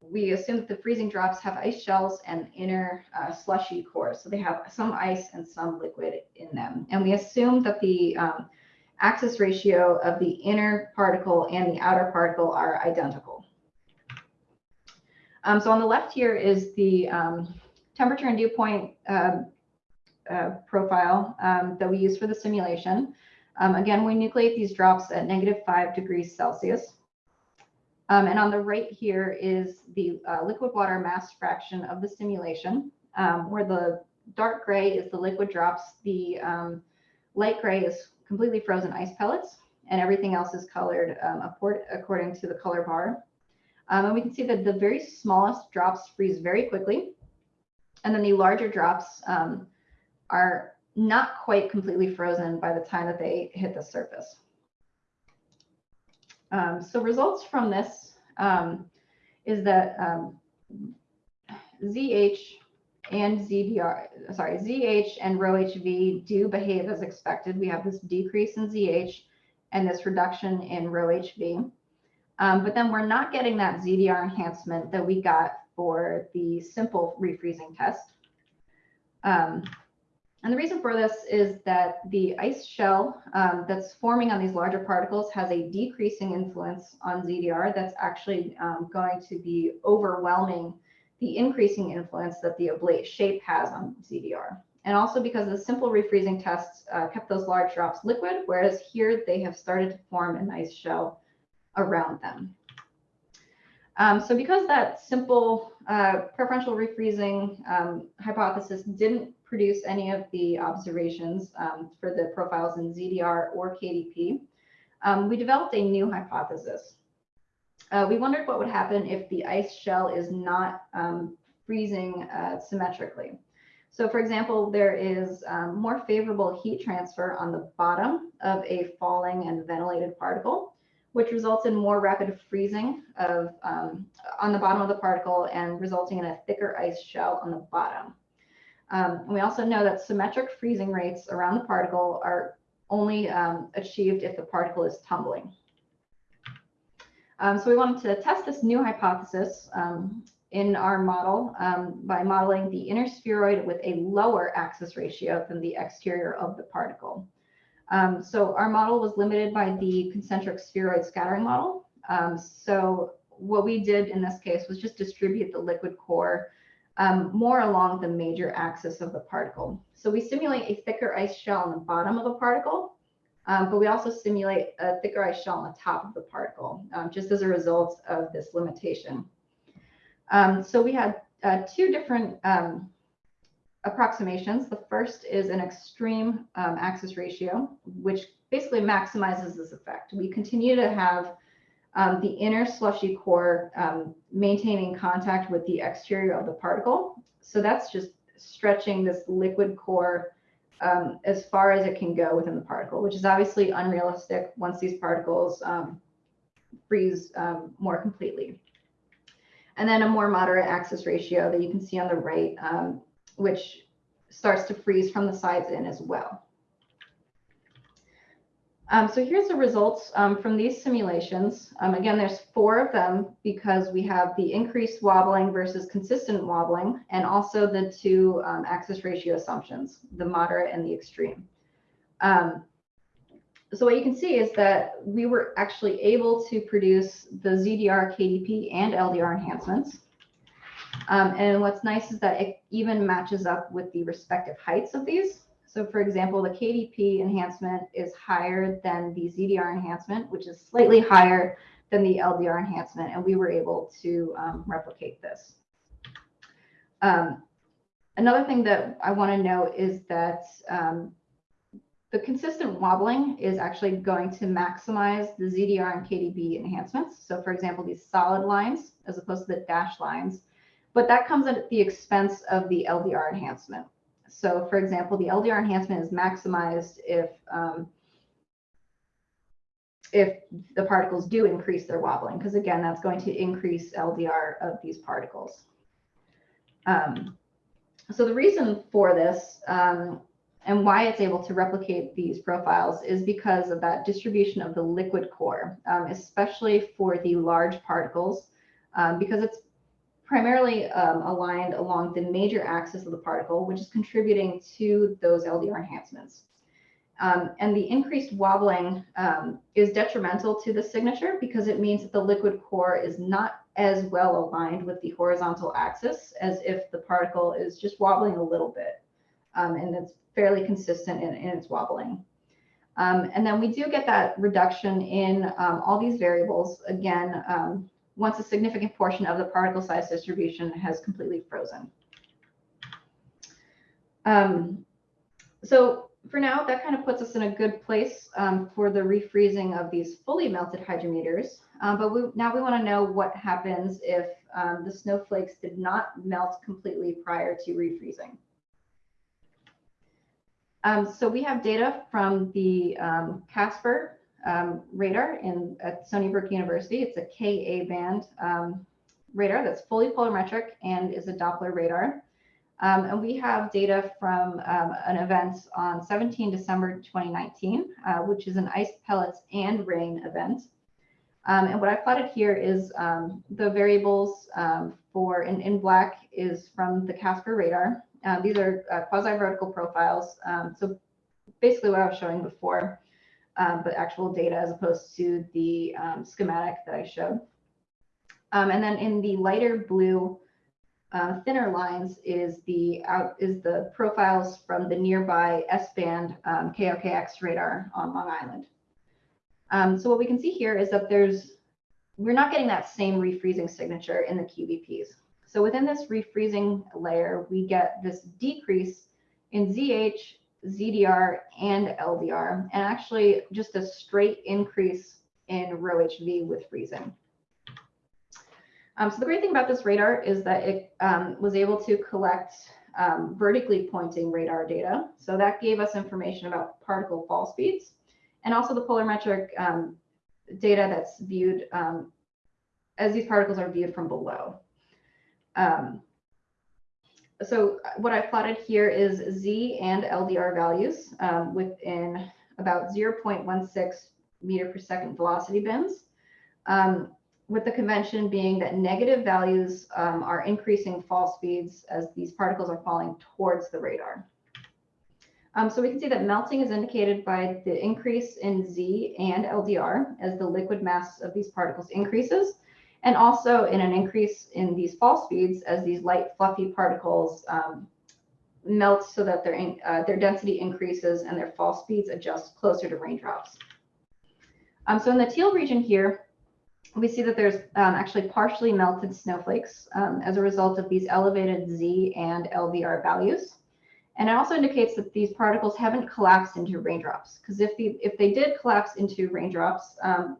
we assume that the freezing drops have ice shells and inner uh, slushy cores. So they have some ice and some liquid in them. And we assume that the um, axis ratio of the inner particle and the outer particle are identical. Um, so on the left here is the um, temperature and dew point uh, uh, profile um, that we use for the simulation. Um, again, we nucleate these drops at negative five degrees Celsius. Um, and on the right here is the uh, liquid water mass fraction of the simulation, um, where the dark gray is the liquid drops, the um, light gray is completely frozen ice pellets, and everything else is colored according to the color bar. And we can see that the very smallest drops freeze very quickly, and then the larger drops um, are not quite completely frozen by the time that they hit the surface. Um, so results from this um, is that um, ZH and ZDR, sorry, ZH and rho HV do behave as expected. We have this decrease in ZH and this reduction in rho HV. Um, but then we're not getting that ZDR enhancement that we got for the simple refreezing test. Um, and the reason for this is that the ice shell um, that's forming on these larger particles has a decreasing influence on ZDR that's actually um, going to be overwhelming the increasing influence that the oblate shape has on ZDR. And also because the simple refreezing tests uh, kept those large drops liquid, whereas here they have started to form an ice shell around them. Um, so because that simple uh, preferential refreezing um, hypothesis didn't produce any of the observations um, for the profiles in ZDR or KDP, um, we developed a new hypothesis. Uh, we wondered what would happen if the ice shell is not um, freezing uh, symmetrically. So for example, there is um, more favorable heat transfer on the bottom of a falling and ventilated particle which results in more rapid freezing of um, on the bottom of the particle and resulting in a thicker ice shell on the bottom. Um, we also know that symmetric freezing rates around the particle are only um, achieved if the particle is tumbling. Um, so we wanted to test this new hypothesis um, in our model um, by modeling the inner spheroid with a lower axis ratio than the exterior of the particle. Um, so our model was limited by the concentric spheroid scattering model. Um, so what we did in this case was just distribute the liquid core um, more along the major axis of the particle. So we simulate a thicker ice shell on the bottom of the particle, um, but we also simulate a thicker ice shell on the top of the particle, um, just as a result of this limitation. Um, so we had uh, two different um, approximations. The first is an extreme um, axis ratio, which basically maximizes this effect. We continue to have um, the inner slushy core um, maintaining contact with the exterior of the particle. So that's just stretching this liquid core um, as far as it can go within the particle, which is obviously unrealistic once these particles um, freeze um, more completely. And then a more moderate axis ratio that you can see on the right, which starts to freeze from the sides in as well. Um, so here's the results um, from these simulations. Um, again, there's four of them because we have the increased wobbling versus consistent wobbling, and also the two um, axis ratio assumptions, the moderate and the extreme. Um, so what you can see is that we were actually able to produce the ZDR, KDP, and LDR enhancements. Um, and what's nice is that it even matches up with the respective heights of these. So for example, the KDP enhancement is higher than the ZDR enhancement, which is slightly higher than the LDR enhancement, and we were able to um, replicate this. Um, another thing that I want to note is that um, the consistent wobbling is actually going to maximize the ZDR and KDP enhancements. So for example, these solid lines as opposed to the dashed lines, but that comes at the expense of the LDR enhancement. So for example, the LDR enhancement is maximized if um, if the particles do increase their wobbling, because again, that's going to increase LDR of these particles. Um, so the reason for this um, and why it's able to replicate these profiles is because of that distribution of the liquid core, um, especially for the large particles, um, because it's primarily um, aligned along the major axis of the particle, which is contributing to those LDR enhancements. Um, and the increased wobbling um, is detrimental to the signature because it means that the liquid core is not as well aligned with the horizontal axis as if the particle is just wobbling a little bit. Um, and it's fairly consistent in, in its wobbling. Um, and then we do get that reduction in um, all these variables, again, once a significant portion of the particle size distribution has completely frozen. Um, so for now, that kind of puts us in a good place um, for the refreezing of these fully melted hydrometeors. Um, but we, now we want to know what happens if um, the snowflakes did not melt completely prior to refreezing. Um, so we have data from the um, KASPR um, radar in at Stony Brook University. It's a Ka band um, radar that's fully polarimetric and is a Doppler radar. Um, and we have data from um, an event on 17 December 2019, uh, which is an ice pellets and rain event. Um, and what I plotted here is um, the variables for in, in black is from the KASPR radar. Uh, these are uh, quasi-vertical profiles. so basically what I was showing before um, but actual data as opposed to the um, schematic that I showed. Um, and then in the lighter blue, uh, thinner lines is the out is the profiles from the nearby S-band um, KOKX radar on Long Island. Um, so what we can see here is that there's we're not getting that same refreezing signature in the QVPs. So within this refreezing layer, we get this decrease in ZH ZDR and LDR, and actually just a straight increase in rho HV with freezing. Um, so the great thing about this radar is that it um, was able to collect um, vertically pointing radar data. So that gave us information about particle fall speeds and also the polarimetric um, data that's viewed um, as these particles are viewed from below. Um, so what I plotted here is Z and LDR values um, within about 0.16 meter per second velocity bins. Um, with the convention being that negative values um, are increasing fall speeds as these particles are falling towards the radar. Um, so we can see that melting is indicated by the increase in Z and LDR as the liquid mass of these particles increases, and also in an increase in these fall speeds as these light fluffy particles um, melt so that their, uh, their density increases and their fall speeds adjust closer to raindrops. Um, so in the teal region here, we see that there's um, actually partially melted snowflakes um, as a result of these elevated Z and LDR values. And it also indicates that these particles haven't collapsed into raindrops because if, the, if they did collapse into raindrops, um,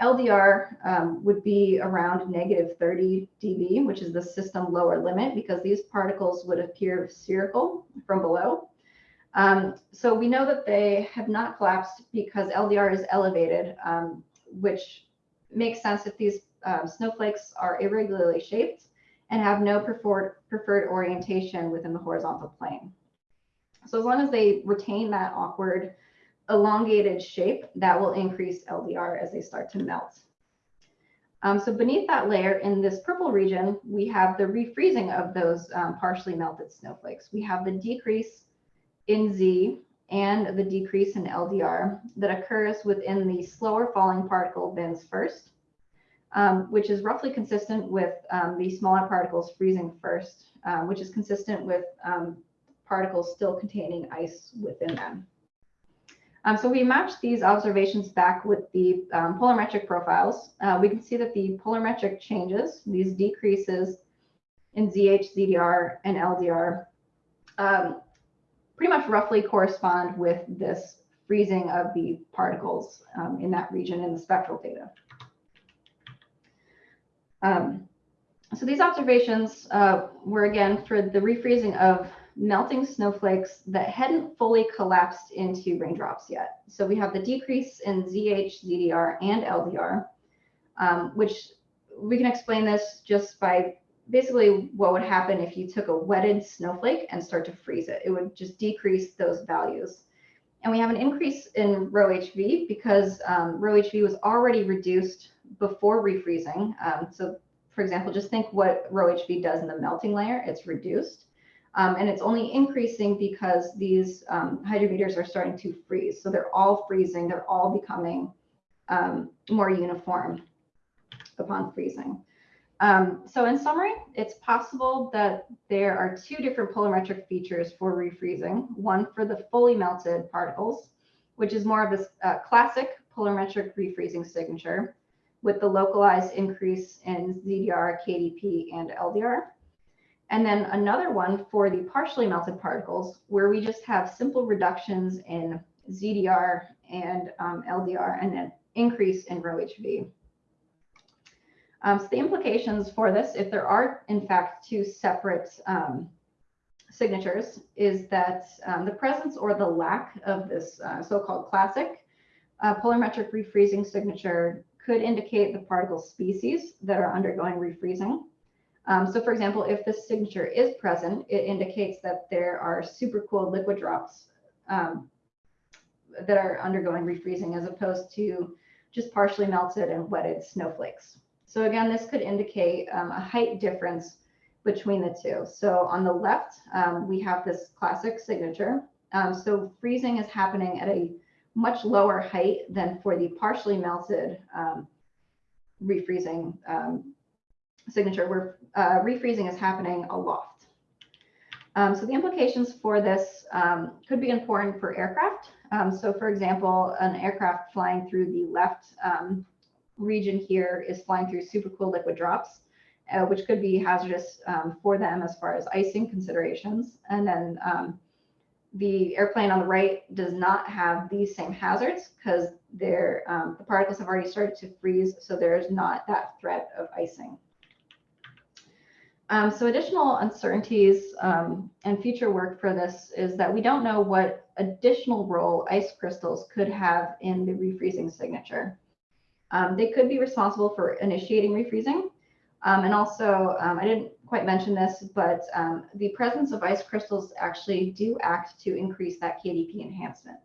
LDR um, would be around negative 30 dB, which is the system lower limit because these particles would appear spherical from below. Um, so we know that they have not collapsed because LDR is elevated, um, which makes sense if these um, snowflakes are irregularly shaped and have no preferred, preferred orientation within the horizontal plane. So as long as they retain that awkward elongated shape, that will increase LDR as they start to melt. Um, so beneath that layer in this purple region, we have the refreezing of those um, partially melted snowflakes. We have the decrease in Z and the decrease in LDR that occurs within the slower falling particle bins first, um, which is roughly consistent with um, the smaller particles freezing first, um, which is consistent with um, particles still containing ice within them. Um, so we matched these observations back with the um, polarimetric profiles. Uh, we can see that the polarimetric changes, these decreases in ZH, ZDR, and LDR, um, pretty much roughly correspond with this freezing of the particles um, in that region in the spectral data. Um, so these observations uh, were again for the refreezing of melting snowflakes that hadn't fully collapsed into raindrops yet. So we have the decrease in ZH, ZDR, and LDR, um, which we can explain this just by basically what would happen if you took a wetted snowflake and start to freeze it. It would just decrease those values. And we have an increase in rho HV because um, rho HV was already reduced before refreezing. Um, so for example, just think what rho HV does in the melting layer, it's reduced. Um, and it's only increasing because these um, hydrometeors are starting to freeze. So they're all freezing, they're all becoming um, more uniform upon freezing. Um, so in summary, it's possible that there are two different polarimetric features for refreezing, one for the fully melted particles, which is more of a uh, classic polarimetric refreezing signature with the localized increase in ZDR, KDP, and LDR. And then another one for the partially melted particles where we just have simple reductions in ZDR and um, LDR and an increase in rho HV. Um, so the implications for this, if there are in fact two separate um, signatures, is that um, the presence or the lack of this uh, so-called classic uh, polarimetric refreezing signature could indicate the particle species that are undergoing refreezing. Um, so for example, if the signature is present, it indicates that there are supercooled liquid drops um, that are undergoing refreezing as opposed to just partially melted and wetted snowflakes. So again, this could indicate um, a height difference between the two. So on the left, um, we have this classic signature. Um, so freezing is happening at a much lower height than for the partially melted um, refreezing signature where uh, refreezing is happening aloft. Um, so the implications for this um, could be important for aircraft. Um, so for example, an aircraft flying through the left um, region here is flying through supercooled liquid drops, uh, which could be hazardous um, for them as far as icing considerations. And then um, the airplane on the right does not have these same hazards because the particles have already started to freeze, so there's not that threat of icing. Um, so additional uncertainties um, and future work for this is that we don't know what additional role ice crystals could have in the refreezing signature. Um, they could be responsible for initiating refreezing. Um, and also, um, I didn't quite mention this, but um, the presence of ice crystals actually do act to increase that KDP enhancement.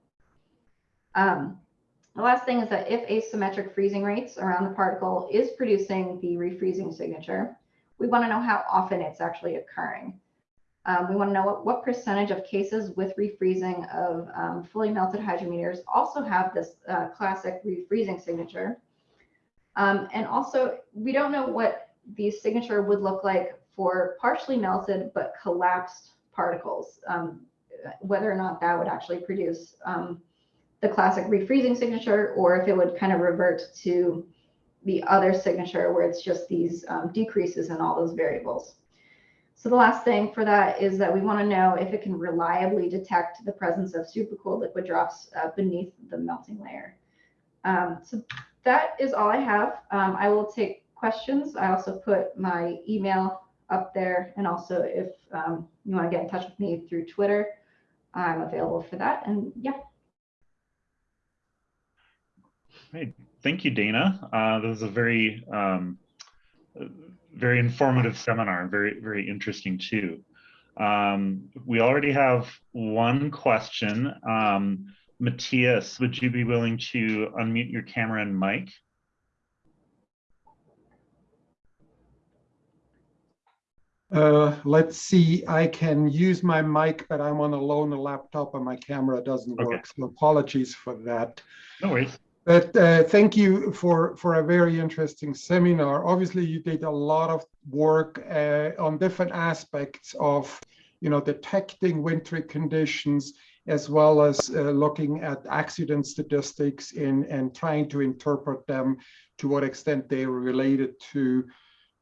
the last thing is that if asymmetric freezing rates around the particle is producing the refreezing signature, we want to know how often it's actually occurring. Um, we want to know what, what percentage of cases with refreezing of um, fully melted hydrometeors also have this uh, classic refreezing signature. Um, and also, we don't know what the signature would look like for partially melted but collapsed particles, um, whether or not that would actually produce um, the classic refreezing signature or if it would kind of revert to the other signature where it's just these um, decreases in all those variables. So the last thing for that is that we want to know if it can reliably detect the presence of supercooled liquid drops uh, beneath the melting layer. Um, so that is all I have. Um, I will take questions. I also put my email up there. And also if um, you want to get in touch with me through Twitter, I'm available for that. And yeah. Great. Thank you, Dana. Uh, that was a very, um, very informative seminar, very, very interesting too. Um, we already have one question. Um, Matthias, would you be willing to unmute your camera and mic? Uh, let's see, I can use my mic, but I'm on a loaner laptop and my camera doesn't Okay. work. So apologies for that. No worries. But uh, thank you for, for a very interesting seminar. Obviously, you did a lot of work uh, on different aspects of, you know, detecting wintry conditions, as well as uh, looking at accident statistics in, and trying to interpret them to what extent they are related to,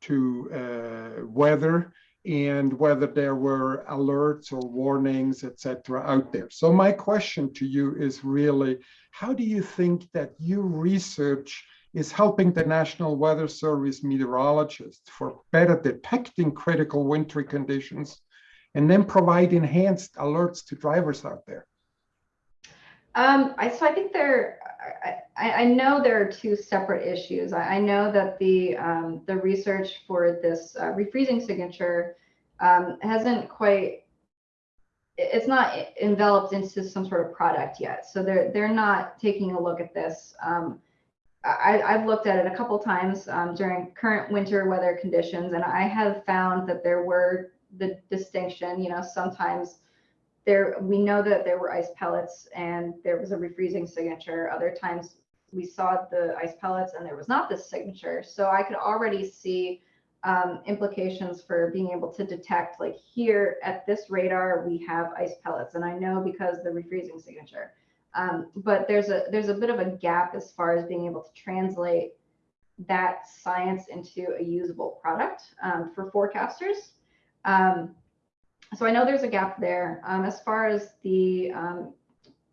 to uh, weather and whether there were alerts or warnings, et cetera, out there. So my question to you is really, how do you think that your research is helping the National Weather Service meteorologists for better detecting critical wintry conditions and then provide enhanced alerts to drivers out there? Um, I, so I think there, I, I know there are two separate issues. I, I know that the um, the research for this uh, refreezing signature um, hasn't quite, it's not enveloped into some sort of product yet. So they're they're not taking a look at this. Um, I, I've looked at it a couple times um, during current winter weather conditions, and I have found that there were the distinction. You know, sometimes there we know that there were ice pellets and there was a refreezing signature. Other times we saw the ice pellets and there was not this signature. So I could already see um, implications for being able to detect like here at this radar we have ice pellets and I know because the refreezing signature. Um, but there's a there's a bit of a gap as far as being able to translate that science into a usable product um, for forecasters. Um, so I know there's a gap there. Um, as far as the um,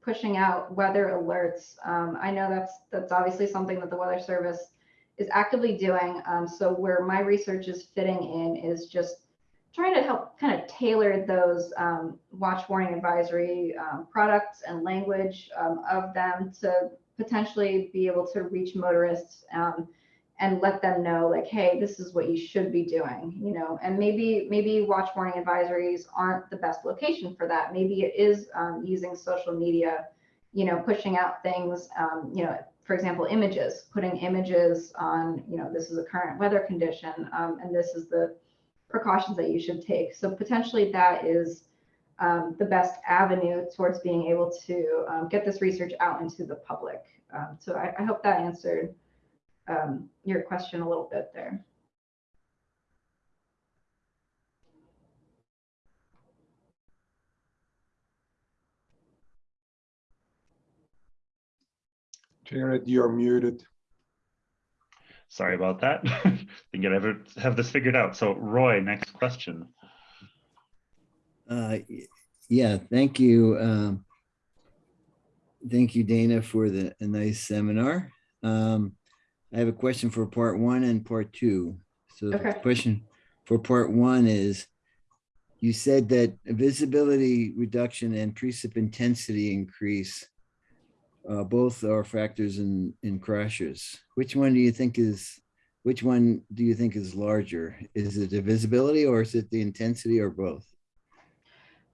pushing out weather alerts, um, I know that's that's obviously something that the Weather Service is actively doing. Um, so where my research is fitting in is just trying to help kind of tailor those um, watch warning advisory um, products and language of them to potentially be able to reach motorists and let them know like hey this is what you should be doing you know and maybe maybe watch warning advisories aren't the best location for that. Maybe it is um, using social media you know pushing out things um, you know for example images putting images on you know this is a current weather condition um, and this is the precautions that you should take. So potentially that is um, the best avenue towards being able to um, get this research out into the public. Um, so I, I hope that answered um, your question a little bit there. Jared, you're muted. Sorry about that. [laughs] Think I ever have this figured out. So Roy, next question. Uh, yeah, thank you. Um, thank you, Dana, for the a nice seminar. Um, I have a question for part one and part two. So the question for part one is, you said that visibility reduction and precip intensity increase uh, both are factors in, in crashes. Which one do you think is, which one do you think is larger? Is it the visibility or is it the intensity or both?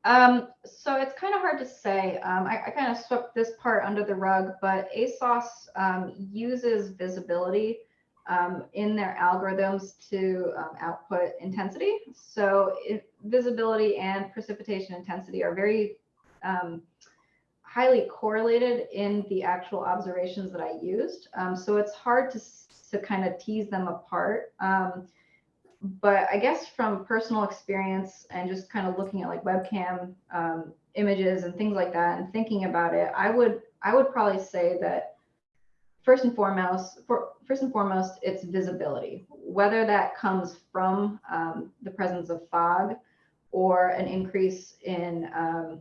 Um, so it's kind of hard to say. Um, I, I kind of swept this part under the rug, but ASOS um, uses visibility um, in their algorithms to um, output intensity. So it, visibility and precipitation intensity are very um, highly correlated in the actual observations that I used. So it's hard to, to kind of tease them apart. But I guess from personal experience and just kind of looking at like webcam um, images and things like that and thinking about it, I would I would probably say that first and foremost, for, first and foremost, it's visibility. Whether that comes from um, the presence of fog or an increase in um,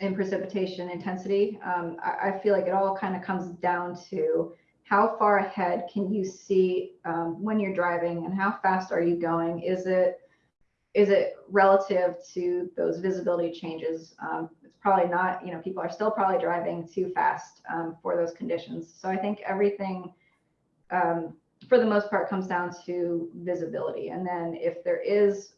in precipitation intensity, um, I, I feel like it all kind of comes down to how far ahead can you see um, when you're driving and how fast are you going? Is it is it relative to those visibility changes? Um, it's probably not, you know, people are still probably driving too fast um, for those conditions. So I think everything, um, for the most part, comes down to visibility. And then if there is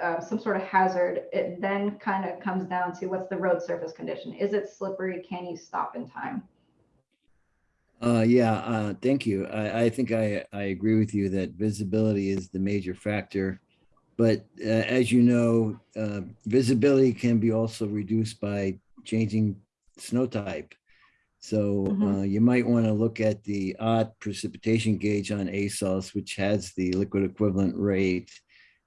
uh, some sort of hazard, it then kind of comes down to what's the road surface condition? Is it slippery? Can you stop in time? Uh, yeah, uh, thank you. I, I think I, I agree with you that visibility is the major factor. But uh, as you know, uh, visibility can be also reduced by changing snow type. So Mhm. uh, you might want to look at the odd precipitation gauge on ASOS, which has the liquid equivalent rate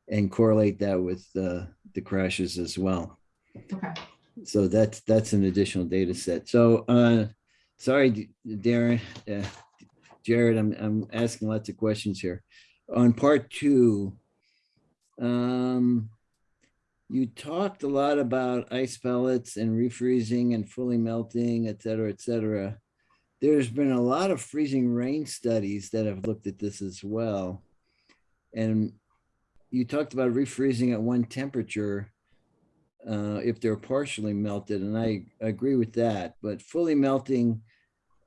and correlate that with uh, the crashes as well. Okay. So that's, that's an additional data set. So, uh, sorry, Darren, uh, Jared, I'm, I'm asking lots of questions here. On part two, um, you talked a lot about ice pellets and refreezing and fully melting, et cetera, et cetera. There's been a lot of freezing rain studies that have looked at this as well. And you talked about refreezing at one temperature uh, if they're partially melted, and I agree with that, but fully melting,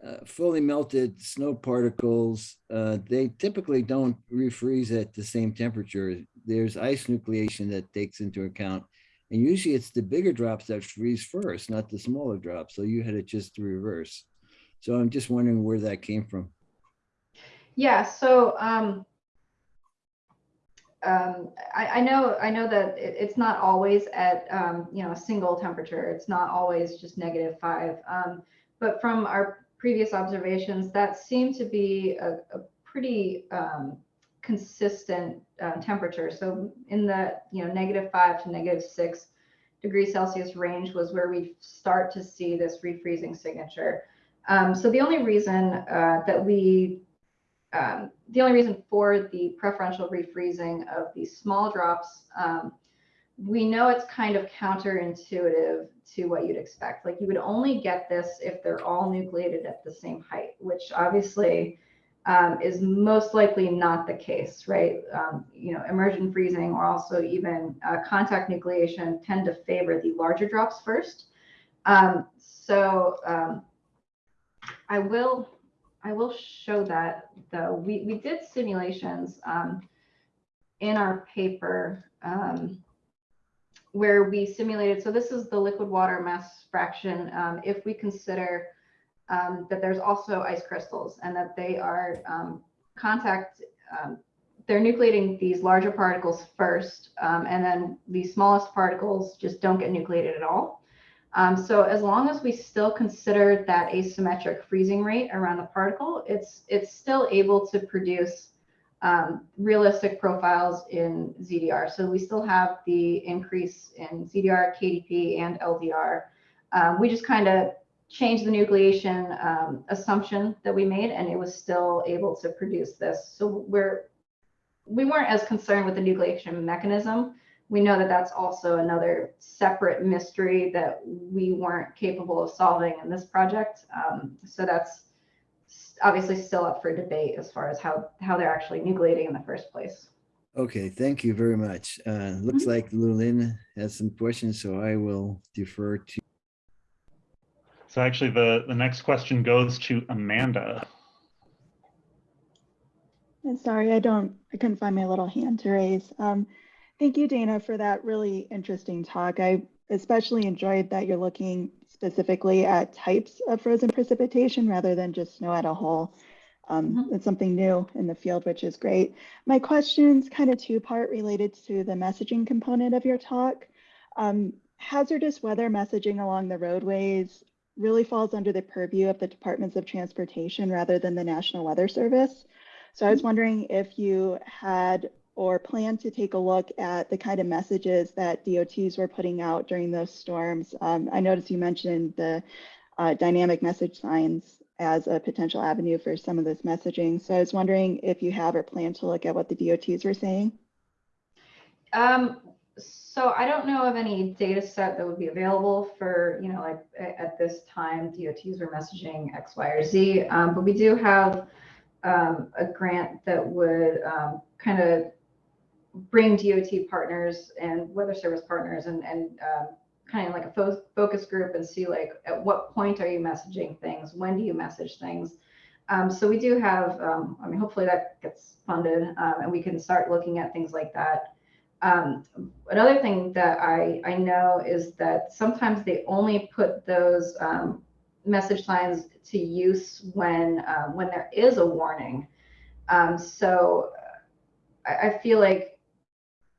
uh, fully melted snow particles, uh, they typically don't refreeze at the same temperature. There's ice nucleation that takes into account. And usually it's the bigger drops that freeze first, not the smaller drops. So you had it just the reverse. So I'm just wondering where that came from. Yeah, so um, um, I, I know I know that it, it's not always at um, you know a single temperature. It's not always just negative five. Um, but from our previous observations, that seemed to be a, a pretty um, consistent uh, temperature. So in the you know negative five to negative six degrees Celsius range was where we start to see this refreezing signature. Um, so the only reason uh, that we um, the only reason for the preferential refreezing of these small drops, um, we know it's kind of counterintuitive to what you'd expect. Like you would only get this if they're all nucleated at the same height, which obviously um, is most likely not the case, right? Um, you know, immersion freezing or also even uh, contact nucleation tend to favor the larger drops first. Um, so um, I will I will show that though. We, we did simulations um, in our paper um, where we simulated, so this is the liquid water mass fraction. Um, if we consider um, that there's also ice crystals and that they are um, contact, um, they're nucleating these larger particles first, um, and then the smallest particles just don't get nucleated at all. Um, so as long as we still consider that asymmetric freezing rate around the particle, it's it's still able to produce um, realistic profiles in ZDR. So we still have the increase in ZDR, KDP, and LDR. Um, we just kind of changed the nucleation um, assumption that we made, and it was still able to produce this. So we're we weren't as concerned with the nucleation mechanism we know that that's also another separate mystery that we weren't capable of solving in this project. Um, so that's obviously still up for debate as far as how, how they're actually nucleating in the first place. Okay, thank you very much. Uh, looks like Lulin has some questions, so I will defer to So actually, the, the next question goes to Amanda. And sorry, I don't, I couldn't find my little hand to raise. Um, Thank you, Dana, for that really interesting talk. I especially enjoyed that you're looking specifically at types of frozen precipitation rather than just snow at a whole. Um, Mhm. It's something new in the field, which is great. My question's kind of two-part related to the messaging component of your talk. Um, hazardous weather messaging along the roadways really falls under the purview of the Departments of Transportation rather than the National Weather Service. So I was wondering if you had or plan to take a look at the kind of messages that DOTs were putting out during those storms. Um, I noticed you mentioned the uh, dynamic message signs as a potential avenue for some of this messaging. So I was wondering if you have or plan to look at what the DOTs were saying. Um, so I don't know of any data set that would be available for, you know, like at this time, DOTs were messaging X, Y, or Z. Um, but we do have um, a grant that would um, kind of bring DOT partners and weather service partners and, and um, kind of like a fo- focus group and see like at what point are you messaging things? When do you message things? Um, so we do have, um, I mean, hopefully that gets funded um, and we can start looking at things like that. Um, another thing that I, I know is that sometimes they only put those um, message signs to use when um, when there is a warning. So I, I feel like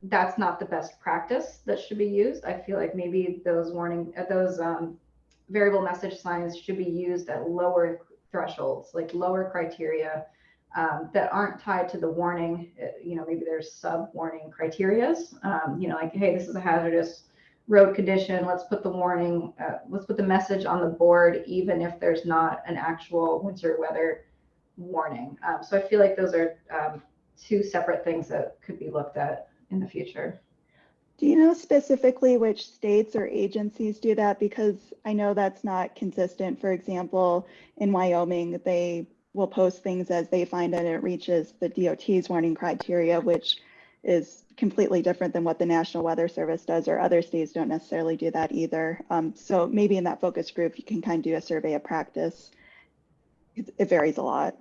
that's not the best practice that should be used. I feel like maybe those warning uh, those um, variable message signs should be used at lower thresholds, like lower criteria um, that aren't tied to the warning. Uh, You know, maybe there's sub warning criterias. Um, you know, like hey, this is a hazardous road condition. Let's put the warning. Uh, let's put the message on the board, even if there's not an actual winter weather warning. Um, so I feel like those are um, two separate things that could be looked at in the future. Do you know specifically which states or agencies do that? Because I know that's not consistent. For example, in Wyoming, they will post things as they find it it reaches the DOT's warning criteria, which is completely different than what the National Weather Service does, or other states don't necessarily do that either. Um, so maybe in that focus group, you can kind of do a survey of practice. It, it varies a lot.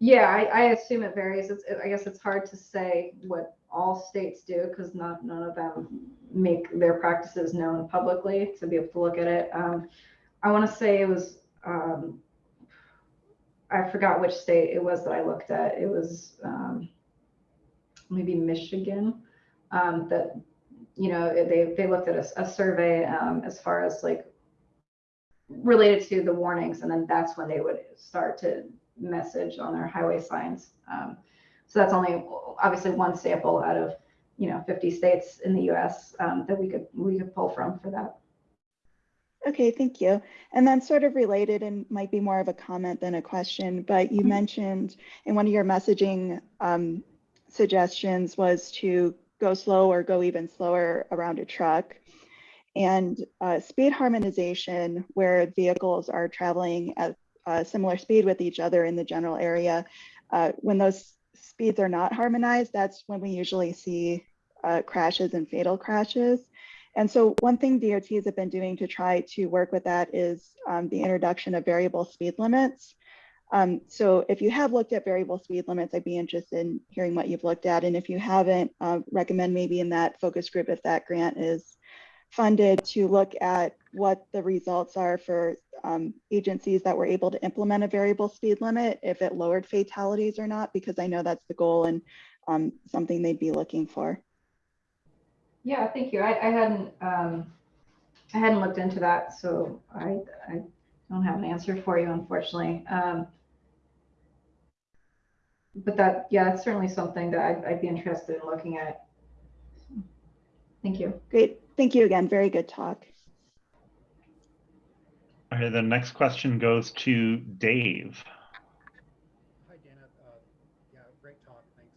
Yeah, I, I assume it varies. It's, I guess it's hard to say what all states do because not none of them make their practices known publicly to be able to look at it. Um, I want to say it was um, I forgot which state it was that I looked at. It was um, maybe Michigan um, that you know they they looked at a, a survey um, as far as like related to the warnings, and then that's when they would start to message on their highway signs. Um, so that's only obviously one sample out of you know 50 states in the U.S. Um, that we could we could pull from for that. Okay, thank you. And then sort of related and might be more of a comment than a question, but you Mhm. mentioned in one of your messaging um, suggestions was to go slow or go even slower around a truck. And uh, speed harmonization, where vehicles are traveling at a similar speed with each other in the general area, uh, when those speeds are not harmonized, that's when we usually see uh, crashes and fatal crashes. And so one thing DOTs have been doing to try to work with that is um, the introduction of variable speed limits. Um, so if you have looked at variable speed limits, I'd be interested in hearing what you've looked at. And if you haven't, uh, recommend maybe in that focus group, if that grant is funded to look at what the results are for um, agencies that were able to implement a variable speed limit, if it lowered fatalities or not, because I know that's the goal and um, something they'd be looking for. Yeah, thank you. I, I hadn't um, I hadn't looked into that, so I I don't have an answer for you, unfortunately. Um, but that yeah, that's certainly something that I'd, I'd be interested in looking at. Thank you. Great. Thank you again. Very good talk. Okay, the next question goes to Dave. Hi, Dana. Uh, yeah, great talk. Thanks.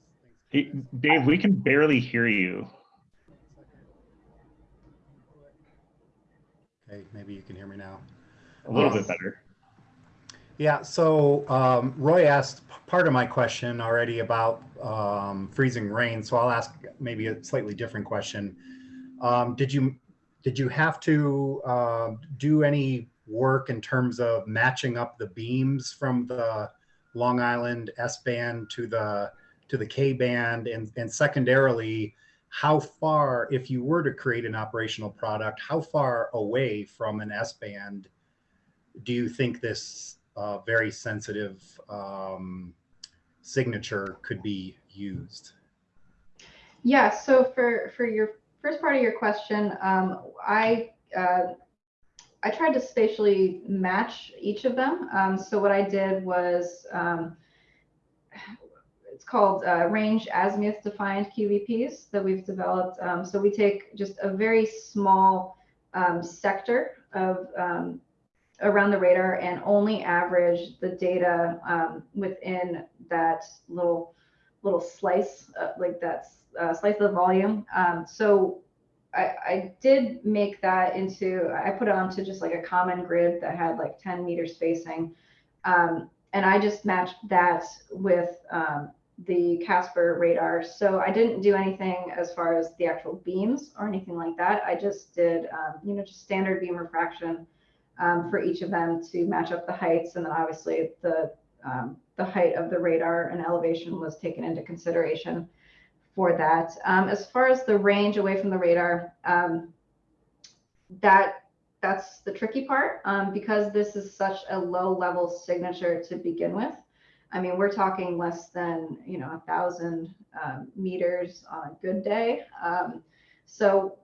Thanks. Hey, Dave, we can barely hear you. Okay, maybe you can hear me now. A little Yes. bit better. Yeah, so um, Roy asked part of my question already about um, freezing rain, so I'll ask maybe a slightly different question. Um, did you did you have to uh, do any work in terms of matching up the beams from the Long Island S band to the to the K band, and and secondarily, how far, if you were to create an operational product, how far away from an S band do you think this uh, very sensitive um, signature could be used? Yeah, so for, for your first part of your question, um, I, uh, I tried to spatially match each of them. Um, so what I did was, um, it's called uh, range azimuth defined QVPs that we've developed. Um, so we take just a very small um, sector of um, around the radar and only average the data within that little little slice, uh, like that uh, slice of the volume. Um, so I, I, did make that into, I put it onto just like a common grid that had like 10 meter spacing. Um, and I just matched that with um, the KASPR radar. So I didn't do anything as far as the actual beams or anything like that. I just did, um, you know, just standard beam refraction um, for each of them to match up the heights. And then obviously the, um, the height of the radar and elevation was taken into consideration for that. Um, as far as the range away from the radar, um, that that's the tricky part um, because this is such a low level signature to begin with. I mean, we're talking less than you know a thousand um, meters on a good day. Um, so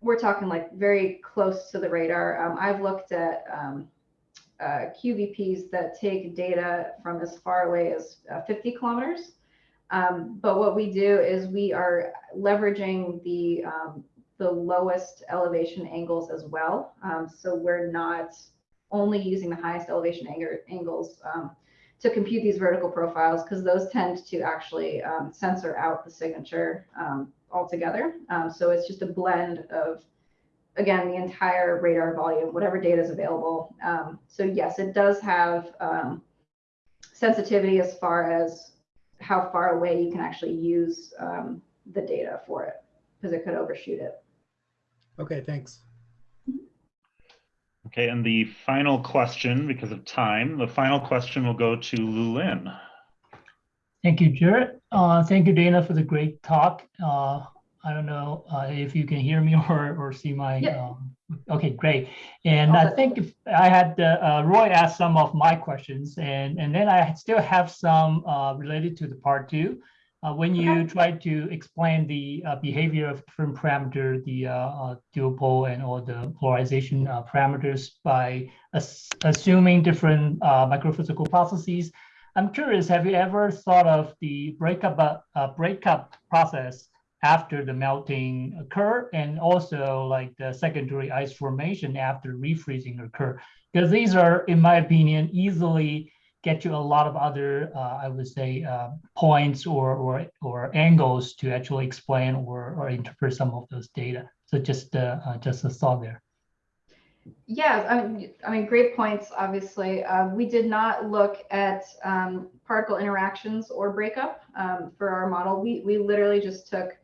we're talking like very close to the radar. Um, I've looked at uh, QVPs that take data from as far away as uh, 50 kilometers. Um, but what we do is we are leveraging the um, the lowest elevation angles as well. Um, so we're not only using the highest elevation ang angles um, to compute these vertical profiles because those tend to actually um, censor out the signature um, altogether. so it's just a blend of again, the entire radar volume, whatever data is available. So yes, it does have sensitivity as far as how far away you can actually use um, the data for it, because it could overshoot it. Okay, thanks. Okay, and the final question, because of time, the final question will go to Lu Lin. Thank you, Jared. Uh, thank you, Dana, for the great talk. Uh, I don't know uh, if you can hear me [laughs] or, or see my, Yeah. um, okay, great. And I think if I had, uh, uh, Roy asked some of my questions and, and then I still have some uh, related to the part two. Uh, When you try to explain the uh, behavior of different parameter, the uh, uh, dual pol and all the polarization uh, parameters by ass- assuming different uh, microphysical processes, I'm curious, have you ever thought of the breakup, breakup process after the melting occur and also like the secondary ice formation after refreezing occur? Because these are, in my opinion, easily get you a lot of other, uh, I would say, uh, points or, or, or angles to actually explain or, or interpret some of those data. So just, uh, uh, just a thought there. Yeah, I mean, I mean, great points, obviously. Uh, we did not look at um, particle interactions or breakup um, for our model. We, we literally just took,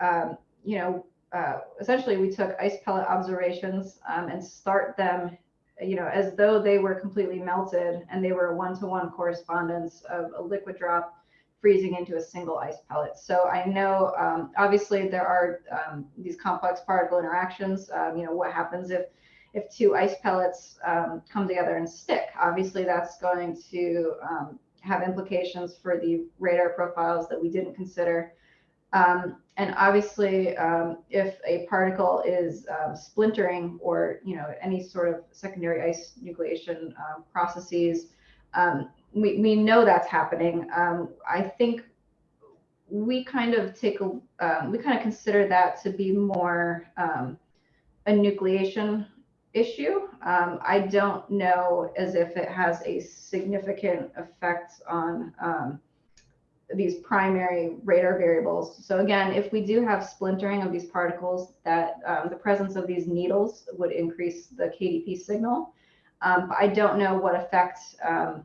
um, you know, uh, essentially we took ice pellet observations um, and start them, you know, as though they were completely melted and they were a one-to-one correspondence of a liquid drop freezing into a single ice pellet. So I know, um, obviously there are um, these complex particle interactions. Um, you know, what happens if if two ice pellets um, come together and stick. Obviously, that's going to um, have implications for the radar profiles that we didn't consider. Um, and obviously, um, if a particle is um, splintering or you know any sort of secondary ice nucleation um, processes, we, we know that's happening. I think we kind of take a we kind of consider that to be more a nucleation issue. Um, I don't know as if it has a significant effect on um, these primary radar variables. So again, if we do have splintering of these particles, that um, the presence of these needles would increase the KDP signal. Um, but I don't know what effect um,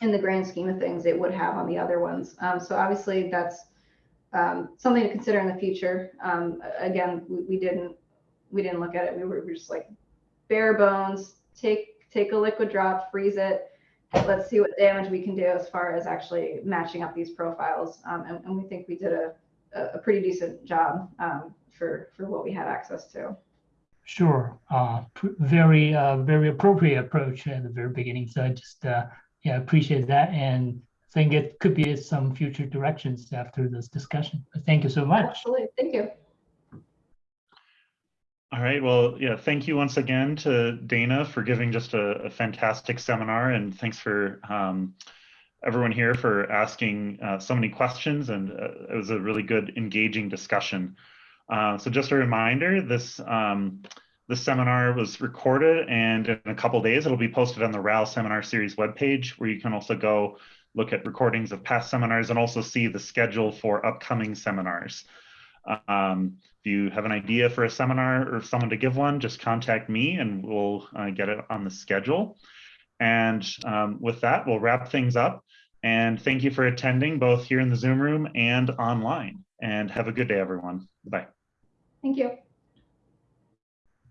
in the grand scheme of things it would have on the other ones. Um, so obviously that's something to consider in the future. again, we, we didn't we didn't look at it. We were, we were just like bare bones, take take a liquid drop, freeze it. Let's see what damage we can do as far as actually matching up these profiles. Um, and, and, we think we did a, a, pretty decent job um, for for what we had access to. Sure. Uh, very, uh, very appropriate approach at the very beginning. So I just, uh, yeah, appreciate that and think it could be some future directions after this discussion. But thank you so much. Absolutely, thank you. All right, well, yeah, thank you once again to Dana for giving just a, a fantastic seminar and thanks for um, everyone here for asking uh, so many questions and uh, it was a really good engaging discussion. Uh, so just a reminder, this um, this seminar was recorded and in a couple days it'll be posted on the RAL Seminar Series webpage where you can also go look at recordings of past seminars and also see the schedule for upcoming seminars. Um, if you have an idea for a seminar or someone to give one, just contact me and we'll uh, get it on the schedule. And um, with that, we'll wrap things up. And thank you for attending both here in the Zoom room and online. And have a good day, everyone. Bye. Thank you.